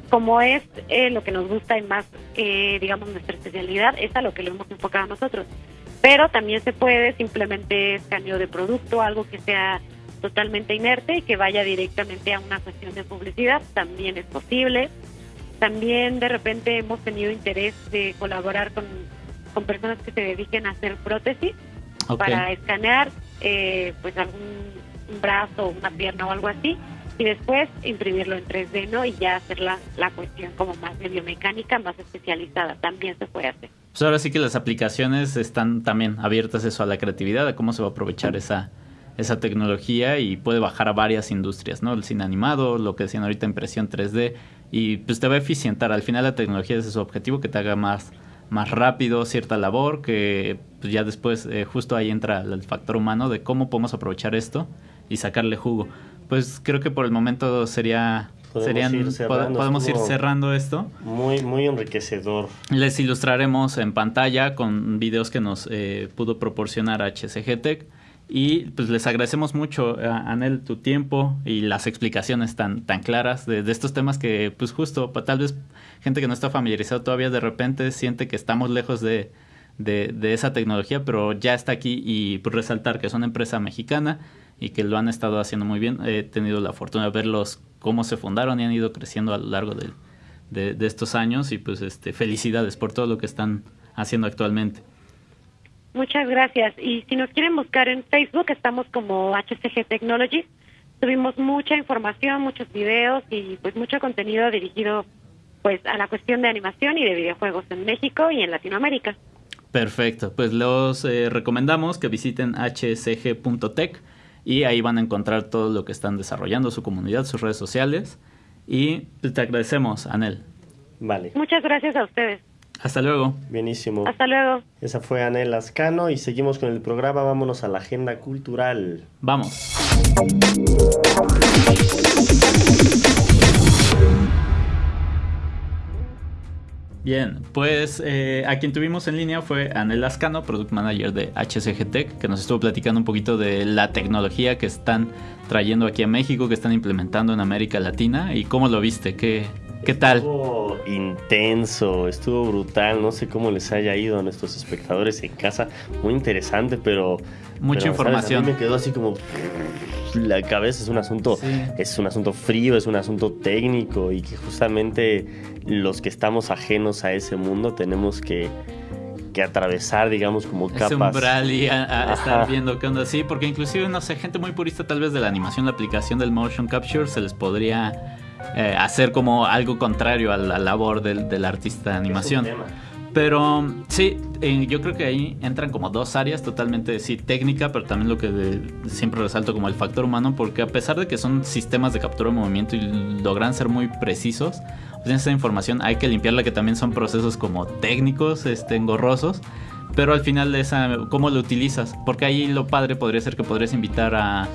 Como es eh, lo que nos gusta y más, eh, digamos, nuestra especialidad, es a lo que lo hemos enfocado nosotros. Pero también se puede simplemente escaneo de producto, algo que sea totalmente inerte y que vaya directamente a una cuestión de publicidad, también es posible. También de repente hemos tenido interés de colaborar con, con personas que se dediquen a hacer prótesis para escanear eh, pues algún brazo, una pierna o algo así y después imprimirlo en 3D, ¿no? Y ya hacer la, la cuestión como más de biomecánica, más especializada, también se puede hacer. Pues ahora sí que las aplicaciones están también abiertas eso a la creatividad, a cómo se va a aprovechar esa, esa tecnología y puede bajar a varias industrias, ¿no? El cine animado, lo que decían ahorita, impresión 3D, y pues te va a eficientar. Al final la tecnología es su objetivo, que te haga más, más rápido cierta labor, que pues ya después eh, justo ahí entra el factor humano de cómo podemos aprovechar esto y sacarle jugo. Pues creo que por el momento sería podemos, ir, cerrando, podemos ir cerrando esto. Muy, muy enriquecedor. Les ilustraremos en pantalla con videos que nos eh, pudo proporcionar HCG Tech y pues les agradecemos mucho, eh, Anel, tu tiempo y las explicaciones tan, tan claras de, estos temas que, pues justo, tal vez gente que no está familiarizada todavía de repente siente que estamos lejos de, de, esa tecnología, pero ya está aquí y pues, resaltar que es una empresa mexicana y que lo han estado haciendo muy bien. He tenido la fortuna de verlos cómo se fundaron y han ido creciendo a lo largo de, de estos años y pues este, felicidades por todo lo que están haciendo actualmente. Muchas gracias. Y si nos quieren buscar en Facebook, estamos como HCG Technologies. Tuvimos mucha información, muchos videos y pues mucho contenido dirigido pues a la cuestión de animación y de videojuegos en México y en Latinoamérica. Perfecto, pues los eh, recomendamos que visiten hcg.tech y ahí van a encontrar todo lo que están desarrollando, su comunidad, sus redes sociales. Y te agradecemos, Anel. Vale. Muchas gracias a ustedes. Hasta luego. Bienísimo. Hasta luego. Esa fue Anel Lascano y seguimos con el programa. Vámonos a la agenda cultural. Vamos. Bien, pues eh, a quien tuvimos en línea fue Anel Lascano, Product Manager de HCG Tech, que nos estuvo platicando un poquito de la tecnología que están trayendo aquí a México, que están implementando en América Latina y cómo lo viste, qué, ¿Qué tal? Estuvo intenso, estuvo brutal. No sé cómo les haya ido a nuestros espectadores en casa. Muy interesante, pero. Mucha información. A mí me quedó así como. La cabeza es un asunto. Es un asunto frío, es un asunto técnico y que justamente los que estamos ajenos a ese mundo tenemos que que atravesar, digamos, como Ese capas. umbral y a, estar viendo qué onda así, porque inclusive, no sé, gente muy purista tal vez de la animación, la aplicación del motion capture, se les podría eh, hacer como algo contrario a la labor del, del artista de animación. Pero sí, eh, yo creo que ahí entran como dos áreas totalmente, sí, técnica, pero también lo que de- siempre resalto como el factor humano, porque a pesar de que son sistemas de captura de movimiento y logran ser muy precisos, pues esa información hay que limpiarla, que también son procesos como técnicos, este, engorrosos, pero al final esa, ¿cómo lo utilizas? Porque ahí lo padre podría ser que podrías invitar a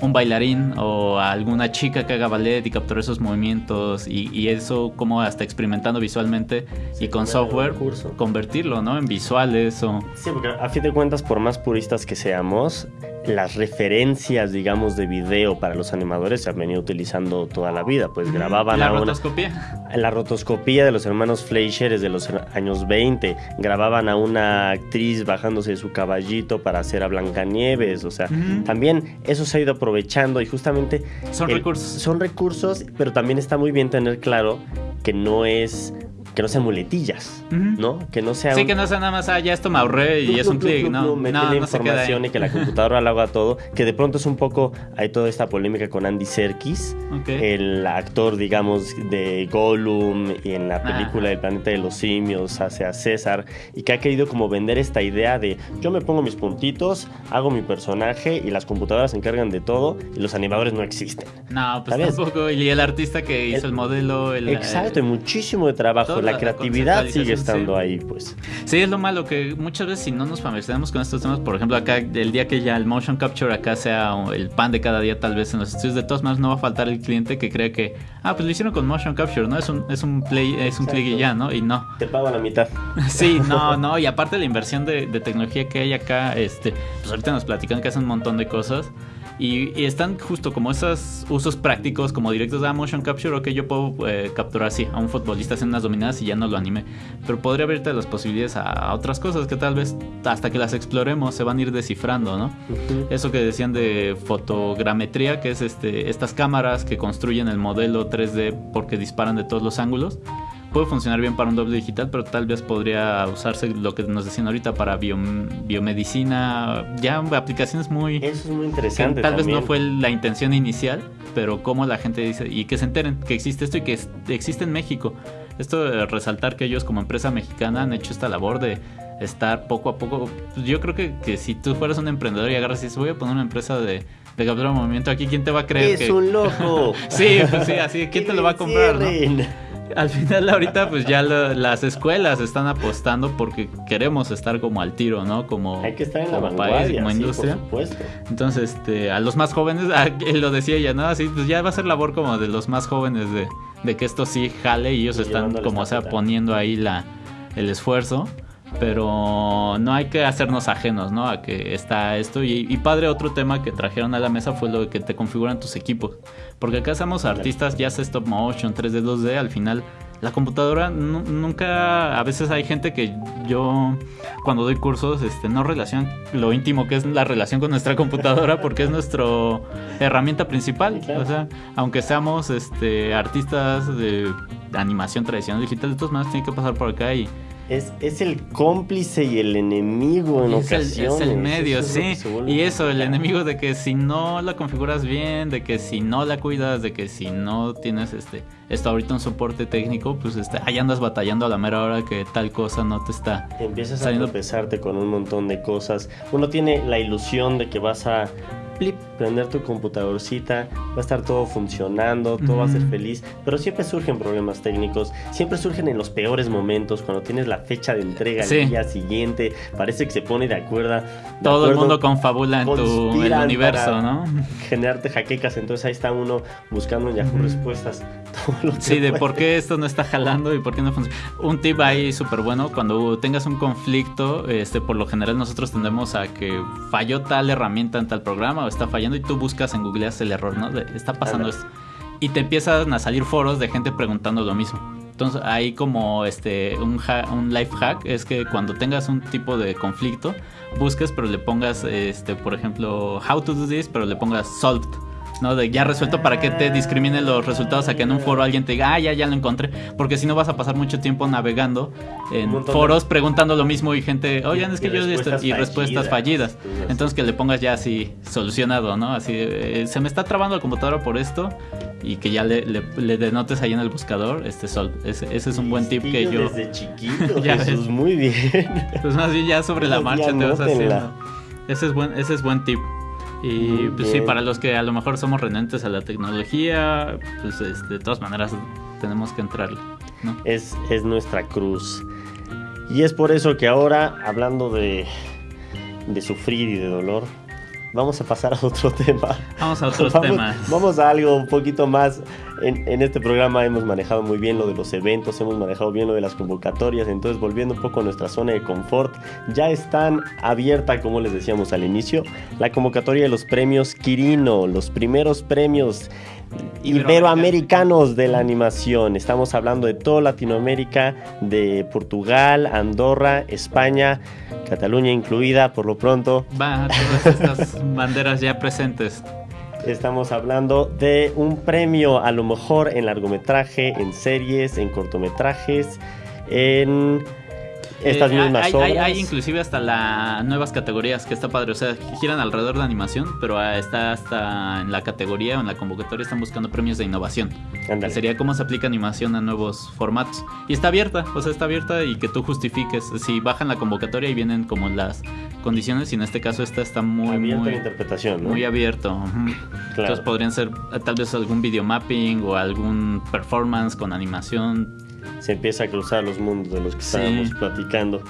un bailarín o a alguna chica que haga ballet y capture esos movimientos y, y eso como hasta experimentando visualmente Sí, y con software convertirlo, ¿no? En visuales o... Sí, porque a fin de cuentas, por más puristas que seamos, las referencias, digamos, de video para los animadores se han venido utilizando toda la vida. Pues grababan la a una, rotoscopía. la rotoscopía de los hermanos Fleischer es de los años 20. Grababan a una actriz bajándose de su caballito para hacer a Blancanieves. O sea, también eso se ha ido aprovechando y justamente Son el- recursos. Son recursos, pero también está muy bien tener claro que no es que no sean muletillas. ¿no? Que no sea Sí, un- que no sea nada más, ah, ya esto me ahorré y es un clic, no, no, la información y que la computadora lo haga todo, que de pronto es un poco, hay toda esta polémica con Andy Serkis, el actor, digamos, de Gollum y en la Ah. película del planeta de los simios hace a César y que ha querido como vender esta idea de yo me pongo mis puntitos, hago mi personaje y las computadoras se encargan de todo y los animadores no existen. No, pues ¿Sabes? tampoco. Y el artista que hizo El- el, modelo, el, Exacto, y muchísimo de trabajo, la la creatividad sigue estando sí. ahí, pues. Sí, es lo malo que muchas veces si no nos familiarizamos con estos temas, por ejemplo, acá el día que ya el motion capture acá sea el pan de cada día tal vez en los estudios, de todas maneras no va a faltar el cliente que crea que, ah, pues lo hicieron con motion capture, ¿no? Es un, es un play, es un clic y ya, ¿no? Y no. Te pago la mitad. Sí, no, no, y aparte la inversión de, de tecnología que hay acá, este, pues ahorita nos platican que hacen un montón de cosas. Y, y están justo como esos usos prácticos, como directos de motion capture, ok, yo puedo eh, capturar así a un futbolista haciendo unas dominadas y ya no lo animé. Pero podría abrirte las posibilidades a, a otras cosas que tal vez hasta que las exploremos se van a ir descifrando, ¿no? Eso que decían de fotogrametría, que es este, estas cámaras que construyen el modelo 3D porque disparan de todos los ángulos. Puede funcionar bien para un doble digital, pero tal vez podría usarse lo que nos decían ahorita para bio- biomedicina, ya aplicaciones muy... Eso es muy que interesante. tal vez no fue la intención inicial, pero como la gente dice, y que se enteren que existe esto y que existe en México. Esto de resaltar que ellos como empresa mexicana han hecho esta labor de estar poco a poco. pues Yo creo que, que si tú fueras un emprendedor y agarras y dices, voy a poner una empresa de, de captura de movimiento aquí, ¿quién te va a creer? Es que... un loco. Sí, pues sí, así, ¿quién te lo va a comprar? no? Al final ahorita pues ya lo- las escuelas están apostando porque queremos estar como al tiro, ¿no? Como, Hay que estar en la como país, como sí, industria. por supuesto. Entonces, este, a los más jóvenes, ah, él lo decía ella, ¿no? Así, pues ya va a ser labor como de los más jóvenes de, de que esto sí jale y ellos están como, sea, poniendo ahí la, el esfuerzo. Pero no hay que hacernos ajenos, ¿no? A que está esto. Y, y padre, otro tema que trajeron a la mesa fue lo de que te configuran tus equipos. Porque acá somos artistas, ya sea stop motion, 3D, 2D, al final la computadora nu- nunca, a veces hay gente que yo cuando doy cursos este, no relacionan lo íntimo que es la relación con nuestra computadora porque es nuestra herramienta principal. O sea, aunque seamos este, artistas de animación tradicional digital, de todas maneras tiene que pasar por acá y Es, es el cómplice y el enemigo en es el, ocasiones. es el medio, Eso es sí. Y eso, el enemigo de que si no la configuras bien, de que si no la cuidas, de que si no tienes este esto ahorita un soporte técnico, pues este, ahí andas batallando a la mera hora que tal cosa no te está. Empiezas a saliendo- tropezarte con un montón de cosas. Uno tiene la ilusión de que vas a prender tu computadorcita, va a estar todo funcionando, todo va a ser feliz, pero siempre surgen problemas técnicos, siempre surgen en los peores momentos, cuando tienes la fecha de entrega Sí. al día siguiente, parece que se pone de acuerdo. de Todo el acuerdo, mundo confabula en tu el universo, ¿no? Generarte jaquecas, entonces ahí está uno buscando en Yahoo Ujú. respuestas. todo lo que Sí, de puede. por qué esto no está jalando y por qué no funciona. Un tip ahí súper bueno, cuando tengas un conflicto, este, por lo general nosotros tendemos a que falló tal herramienta en tal programa o está fallando y tú buscas en Google el error, ¿no? De, está pasando esto. Y te empiezan a salir foros de gente preguntando lo mismo. Entonces ahí como este un, ha- un life hack es que cuando tengas un tipo de conflicto, busques pero le pongas este por ejemplo how to do this, pero le pongas solved. ¿No? De ya resuelto para que te discriminen los resultados a que en un foro alguien te diga, ah, ya, ya lo encontré. Porque si no vas a pasar mucho tiempo navegando en foros preguntando lo mismo y gente, oye, es que yo respuestas y respuestas fallidas. Entonces que le pongas ya así solucionado, ¿no? Así, eh, se me está trabando la computadora por esto y que ya le, denotes ahí en el buscador, este sol. Ese, es un buen tip que yo. Desde chiquito, ya es muy bien. Pues más bien ya sobre la marcha te vas haciendo. Ese es buen, ese es buen tip. Y pues sí, para los que a lo mejor somos renentes a la tecnología, pues este, de todas maneras tenemos que entrar. ¿no? Es, es nuestra cruz. Y es por eso que ahora, hablando de, de sufrir y de dolor, vamos a pasar a otro tema. Vamos a otros temas. Vamos a algo un poquito más. En, en, este programa hemos manejado muy bien lo de los eventos, hemos manejado bien lo de las convocatorias. Entonces, volviendo un poco a nuestra zona de confort, ya están abierta, como les decíamos al inicio, la convocatoria de los premios Quirino, los primeros premios iberoamericanos de la animación. Estamos hablando de toda Latinoamérica, de Portugal, Andorra, España, Cataluña incluida por lo pronto. Va, todas estas banderas ya presentes. Estamos hablando de un premio a lo mejor en largometraje, en series, en cortometrajes, en estas eh, mismas hay, obras. Hay, inclusive hasta las nuevas categorías que está padre. O sea, giran alrededor de animación, pero ah, está hasta en la categoría o en la convocatoria están buscando premios de innovación. Sería cómo se aplica animación a nuevos formatos. Y está abierta, o sea, está abierta y que tú justifiques. Si bajan la convocatoria y vienen como las condiciones, y en este caso esta está muy... Abierto muy, interpretación, Muy abierto. Entonces podrían ser eh, tal vez algún video mapping o algún performance con animación se empieza a cruzar los mundos de los que estábamos platicando.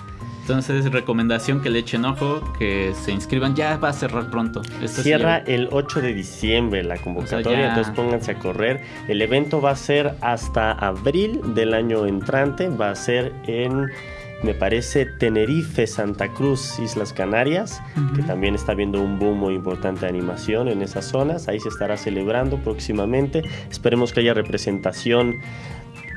Entonces, recomendación que le echen ojo, que se inscriban, ya va a cerrar pronto. Cierra el 8 de diciembre la convocatoria, entonces pónganse a correr. El evento va a ser hasta abril del año entrante, va a ser en, me parece, Tenerife, Santa Cruz, Islas Canarias, que también está viendo un boom muy importante de animación en esas zonas. Ahí se estará celebrando próximamente. Esperemos que haya representación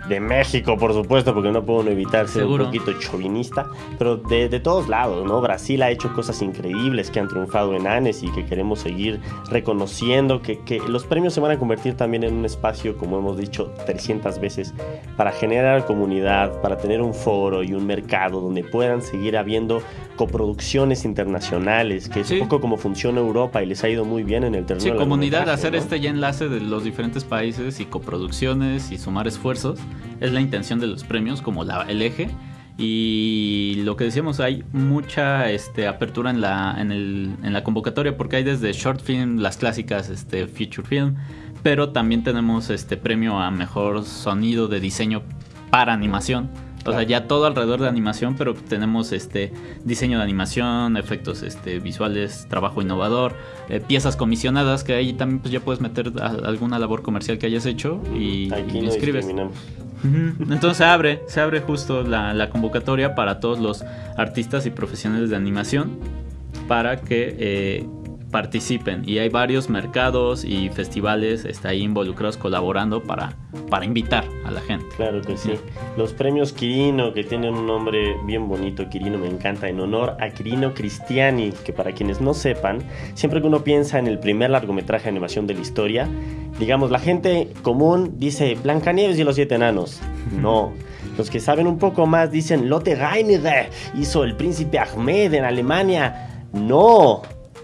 de México, por supuesto, porque no puedo evitar ser un poquito chauvinista, pero de, de, todos lados, ¿no? Brasil ha hecho cosas increíbles que han triunfado en ANES y que queremos seguir reconociendo, que, que los premios se van a convertir también en un espacio, como hemos dicho 300 veces, para generar comunidad, para tener un foro y un mercado donde puedan seguir habiendo coproducciones internacionales, que es un poco como funciona Europa y les ha ido muy bien en el terreno. Sí, comunidad, hacer este ya enlace de los diferentes países y coproducciones y sumar esfuerzos es la intención de los premios como la, el eje. Y lo que decíamos, hay mucha este, apertura en la, en, la convocatoria porque hay desde short film, las clásicas este, feature film, pero también tenemos este premio a mejor sonido de diseño para animación o sea, ya todo alrededor de animación, pero tenemos este diseño de animación, efectos este, visuales, trabajo innovador, eh, piezas comisionadas, que ahí también pues, ya puedes meter alguna labor comercial que hayas hecho y, Aquí inscribes. Entonces se abre, se abre justo la, la, convocatoria para todos los artistas y profesionales de animación para que eh, participen y hay varios mercados y festivales está ahí involucrados colaborando para, para invitar a la gente. Claro que sí. Los premios Quirino, que tienen un nombre bien bonito, Quirino me encanta, en honor a Quirino Cristiani, que para quienes no sepan, siempre que uno piensa en el primer largometraje de animación de la historia, digamos, la gente común dice Blancanieves y los siete enanos. No. Los que saben un poco más dicen Lotte Reiniger hizo El Príncipe Ahmed en Alemania. No,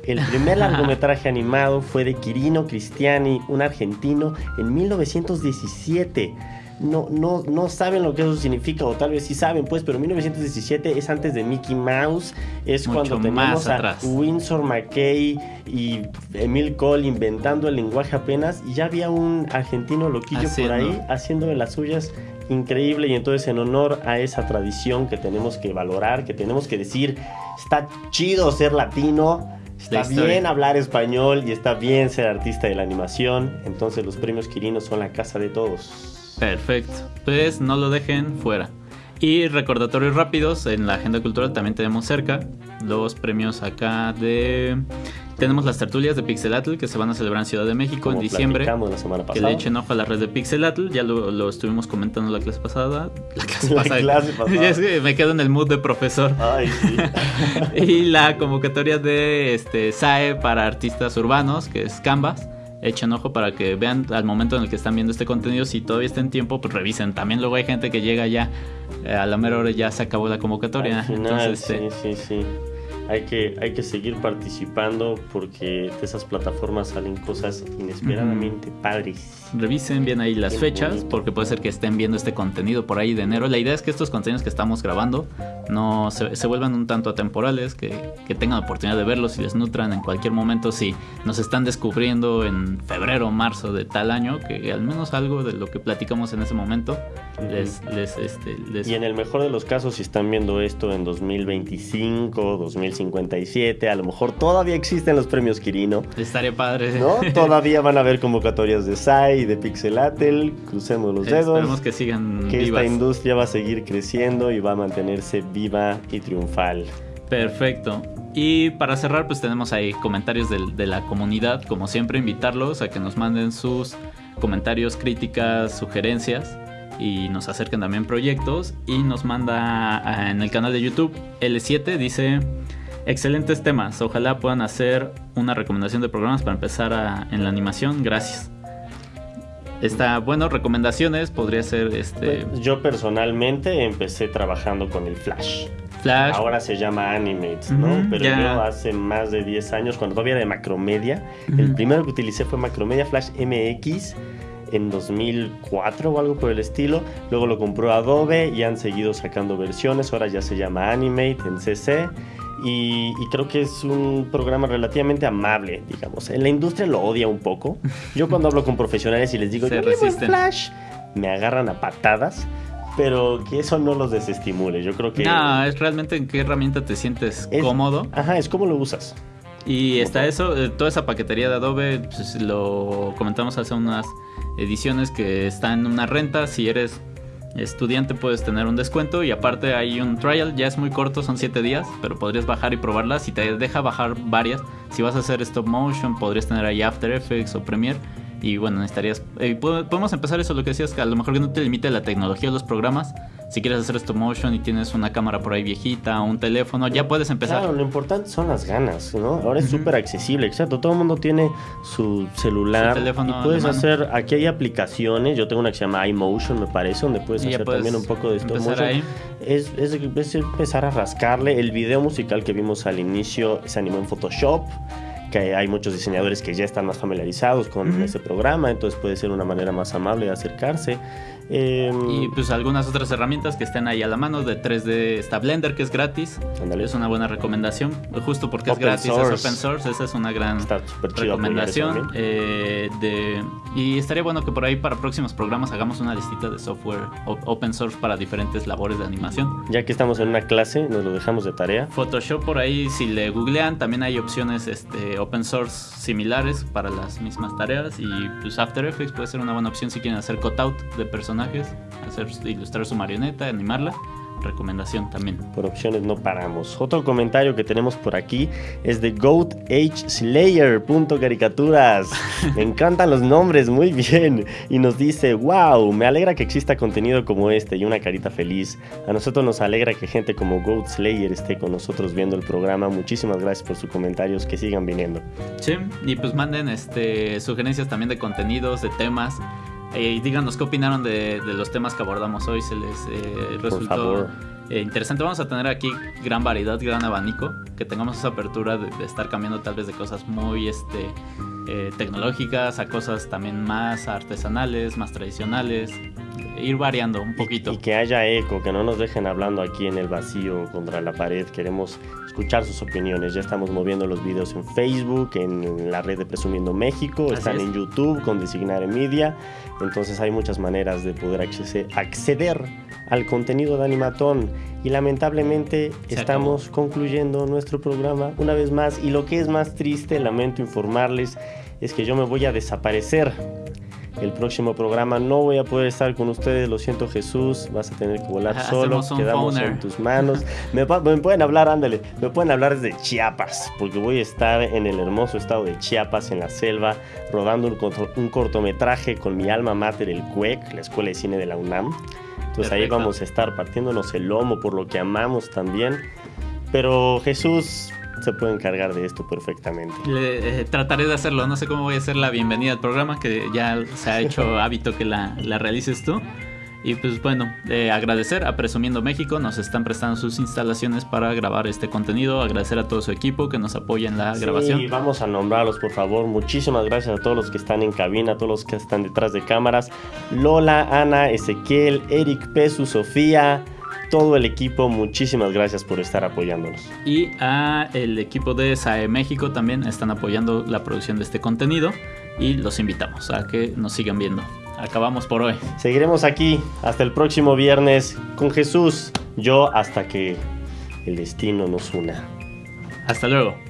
el primer largometraje animado fue de Quirino Cristiani, un argentino, en 1917. No, no, no saben lo que eso significa, o tal vez sí saben, pues, pero 1917 es antes de Mickey Mouse, es cuando tenemos a Winsor McKay y Emil Cole inventando el lenguaje apenas, y ya había un argentino loquillo por ahí haciendo de las suyas increíble y entonces en honor a esa tradición que tenemos que valorar, que tenemos que decir, está chido ser latino, Está bien hablar español y está bien ser artista de la animación. Entonces los premios Quirinos son la casa de todos. Perfecto. Pues no lo dejen fuera. Y recordatorios rápidos, en la agenda cultural también tenemos cerca los premios acá de tenemos las tertulias de Pixelatl que se van a celebrar en Ciudad de México en diciembre. La semana pasada. Que le echen ojo a la red de Pixelatl. Ya lo, estuvimos comentando la clase pasada. La clase pasada. me quedo en el mood de profesor. Ay, sí. y la convocatoria de este SAE para artistas urbanos, que es Canvas echen ojo para que vean al momento en el que están viendo este contenido, si todavía está en tiempo, pues revisen. También luego hay gente que llega ya eh, a la mera hora ya se acabó la convocatoria. Entonces, sí, este, sí, sí hay que, hay que seguir participando porque de esas plataformas salen cosas inesperadamente padres. Revisen bien ahí las fechas porque puede ser que estén viendo este contenido por ahí de enero. La idea es que estos contenidos que estamos grabando no se, vuelvan un tanto atemporales, que, que, tengan oportunidad de verlos y les nutran en cualquier momento. Si nos están descubriendo en febrero o marzo de tal año, que al menos algo de lo que platicamos en ese momento les, les, este, les... Y en el mejor de los casos, si están viendo esto en 2025, 2057, a lo mejor todavía existen los premios Quirino. Estaría padre. ¿No? Todavía van a haber convocatorias de SAI, de Pixelatel, crucemos los dedos. Esperemos que sigan Que esta industria va a seguir creciendo y va a mantenerse viva y triunfal. Perfecto. Y para cerrar, pues tenemos ahí comentarios de, de, la comunidad. Como siempre, invitarlos a que nos manden sus comentarios, críticas, sugerencias y nos acercan también proyectos y nos manda en el canal de YouTube L7 dice excelentes temas ojalá puedan hacer una recomendación de programas para empezar en la animación gracias Está bueno, recomendaciones podría ser este. Pues, yo personalmente empecé trabajando con el Flash. Flash. Ahora se llama Animates, ¿no? Pero yo hace más de 10 años, cuando todavía era de Macromedia, el primero que utilicé fue Macromedia Flash MX en 2004 o algo por el estilo. Luego lo compró Adobe y han seguido sacando versiones. Ahora ya se llama Animate en CC. Y, creo que es un programa relativamente amable, digamos. En la industria lo odia un poco. Yo cuando hablo con profesionales y les digo, yo Flash, me agarran a patadas pero que eso no los desestimule. Yo creo que. No, es realmente en qué herramienta te sientes cómodo. Ajá, es cómo lo usas. Y está eso, eh, toda esa paquetería de Adobe, pues, lo comentamos hace unas ediciones que están en una renta. Si eres estudiante puedes tener un descuento y aparte hay un trial, ya es muy corto, son 7 días, pero podrías bajar y probarlas. Si te deja bajar varias, si vas a hacer stop motion, podrías tener ahí After Effects o Premiere. Y bueno, necesitarías... Eh, podemos empezar eso, lo que decías, que a lo mejor que no te limite la tecnología de los programas, si quieres hacer stop motion y tienes una cámara por ahí viejita o un teléfono, ya puedes empezar. Claro, lo importante son las ganas, ¿no? Ahora es súper accesible, exacto. Todo el mundo tiene su celular. Su teléfono y puedes hacer, aquí hay aplicaciones, yo tengo una que se llama iMotion, me parece, donde puedes hacer también un poco de stop motion. Es, es, es empezar a rascarle. El video musical que vimos al inicio se animó en Photoshop que hay muchos diseñadores que ya están más familiarizados con ese programa, entonces puede ser una manera más amable de acercarse. Em, y pues algunas otras herramientas que estén ahí a la mano. De 3D está Blender, que es gratis. Es una buena recomendación. Justo porque es gratis, es open source. Esa es una gran recomendación. Eh, de, y estaría bueno que por ahí para próximos programas hagamos una listita de software open source para diferentes labores de animación. Ya que estamos en una clase, nos lo dejamos de tarea. Photoshop por ahí, si le googlean, también hay opciones este, open source similares para las mismas tareas. Y pues After Effects puede ser una buena opción si quieren hacer cutout de personas hacer, ilustrar su marioneta, animarla recomendación también. Por opciones no paramos. Otro comentario que tenemos por aquí es de Goat Age Slayer. caricaturas. Me encantan los nombres, muy bien. Y nos dice, wow, me alegra que exista contenido como este y una carita feliz. A nosotros nos alegra que gente como Goat Slayer esté con nosotros viendo el programa. Muchísimas gracias por sus comentarios, que sigan viniendo. Sí, y pues manden este, sugerencias también de contenidos, de temas. Eh, y díganos qué opinaron de, los temas que abordamos hoy. Se les eh, resultó eh, interesante. Vamos a tener aquí gran variedad, gran abanico. Que tengamos esa apertura de, estar cambiando tal vez de cosas muy este, tecnológicas a cosas también más artesanales, más tradicionales. Ir variando un poquito. y que haya eco, que no nos dejen hablando aquí en el vacío contra la pared. Queremos escuchar sus opiniones. Ya estamos moviendo los videos en Facebook, en la red de Presumiendo México, están en YouTube con Designar Media. Entonces hay muchas maneras de poder acceder al contenido de Animatón. Y lamentablemente estamos concluyendo nuestro programa una vez más. Y lo que es más triste, lamento informarles, es que yo me voy a desaparecer el próximo programa no voy a poder estar con ustedes, lo siento Jesús, vas a tener que volar solo, quedamos en tus manos. Me, pueden hablar, ándale, me pueden hablar desde Chiapas, porque voy a estar en el hermoso estado de Chiapas, en la selva, rodando un, cortometraje con mi alma mater, el CUEC, la Escuela de Cine de la UNAM. Entonces ahí vamos a estar partiéndonos el lomo por lo que amamos también. Pero Jesús, se puede encargar de esto perfectamente. Eh, trataré de hacerlo, no sé cómo voy a hacer la bienvenida al programa, que ya se ha hecho hábito que la, la realices tú. Y pues bueno, eh, agradecer a Presumiendo México, nos están prestando sus instalaciones para grabar este contenido, agradecer a todo su equipo que nos apoya en la Sí, grabación. vamos a nombrarlos, por favor. Muchísimas gracias a todos los que están en cabina, a todos los que están detrás de cámaras. Lola, Ana, Ezequiel, Eric, Pesu, Sofía, todo el equipo, muchísimas gracias por estar apoyándonos. Y a el equipo de SAE México también están apoyando la producción de este contenido y los invitamos a que nos sigan viendo. Acabamos por hoy. Seguiremos aquí hasta el próximo viernes con Jesús, yo hasta que el destino nos una. Hasta luego.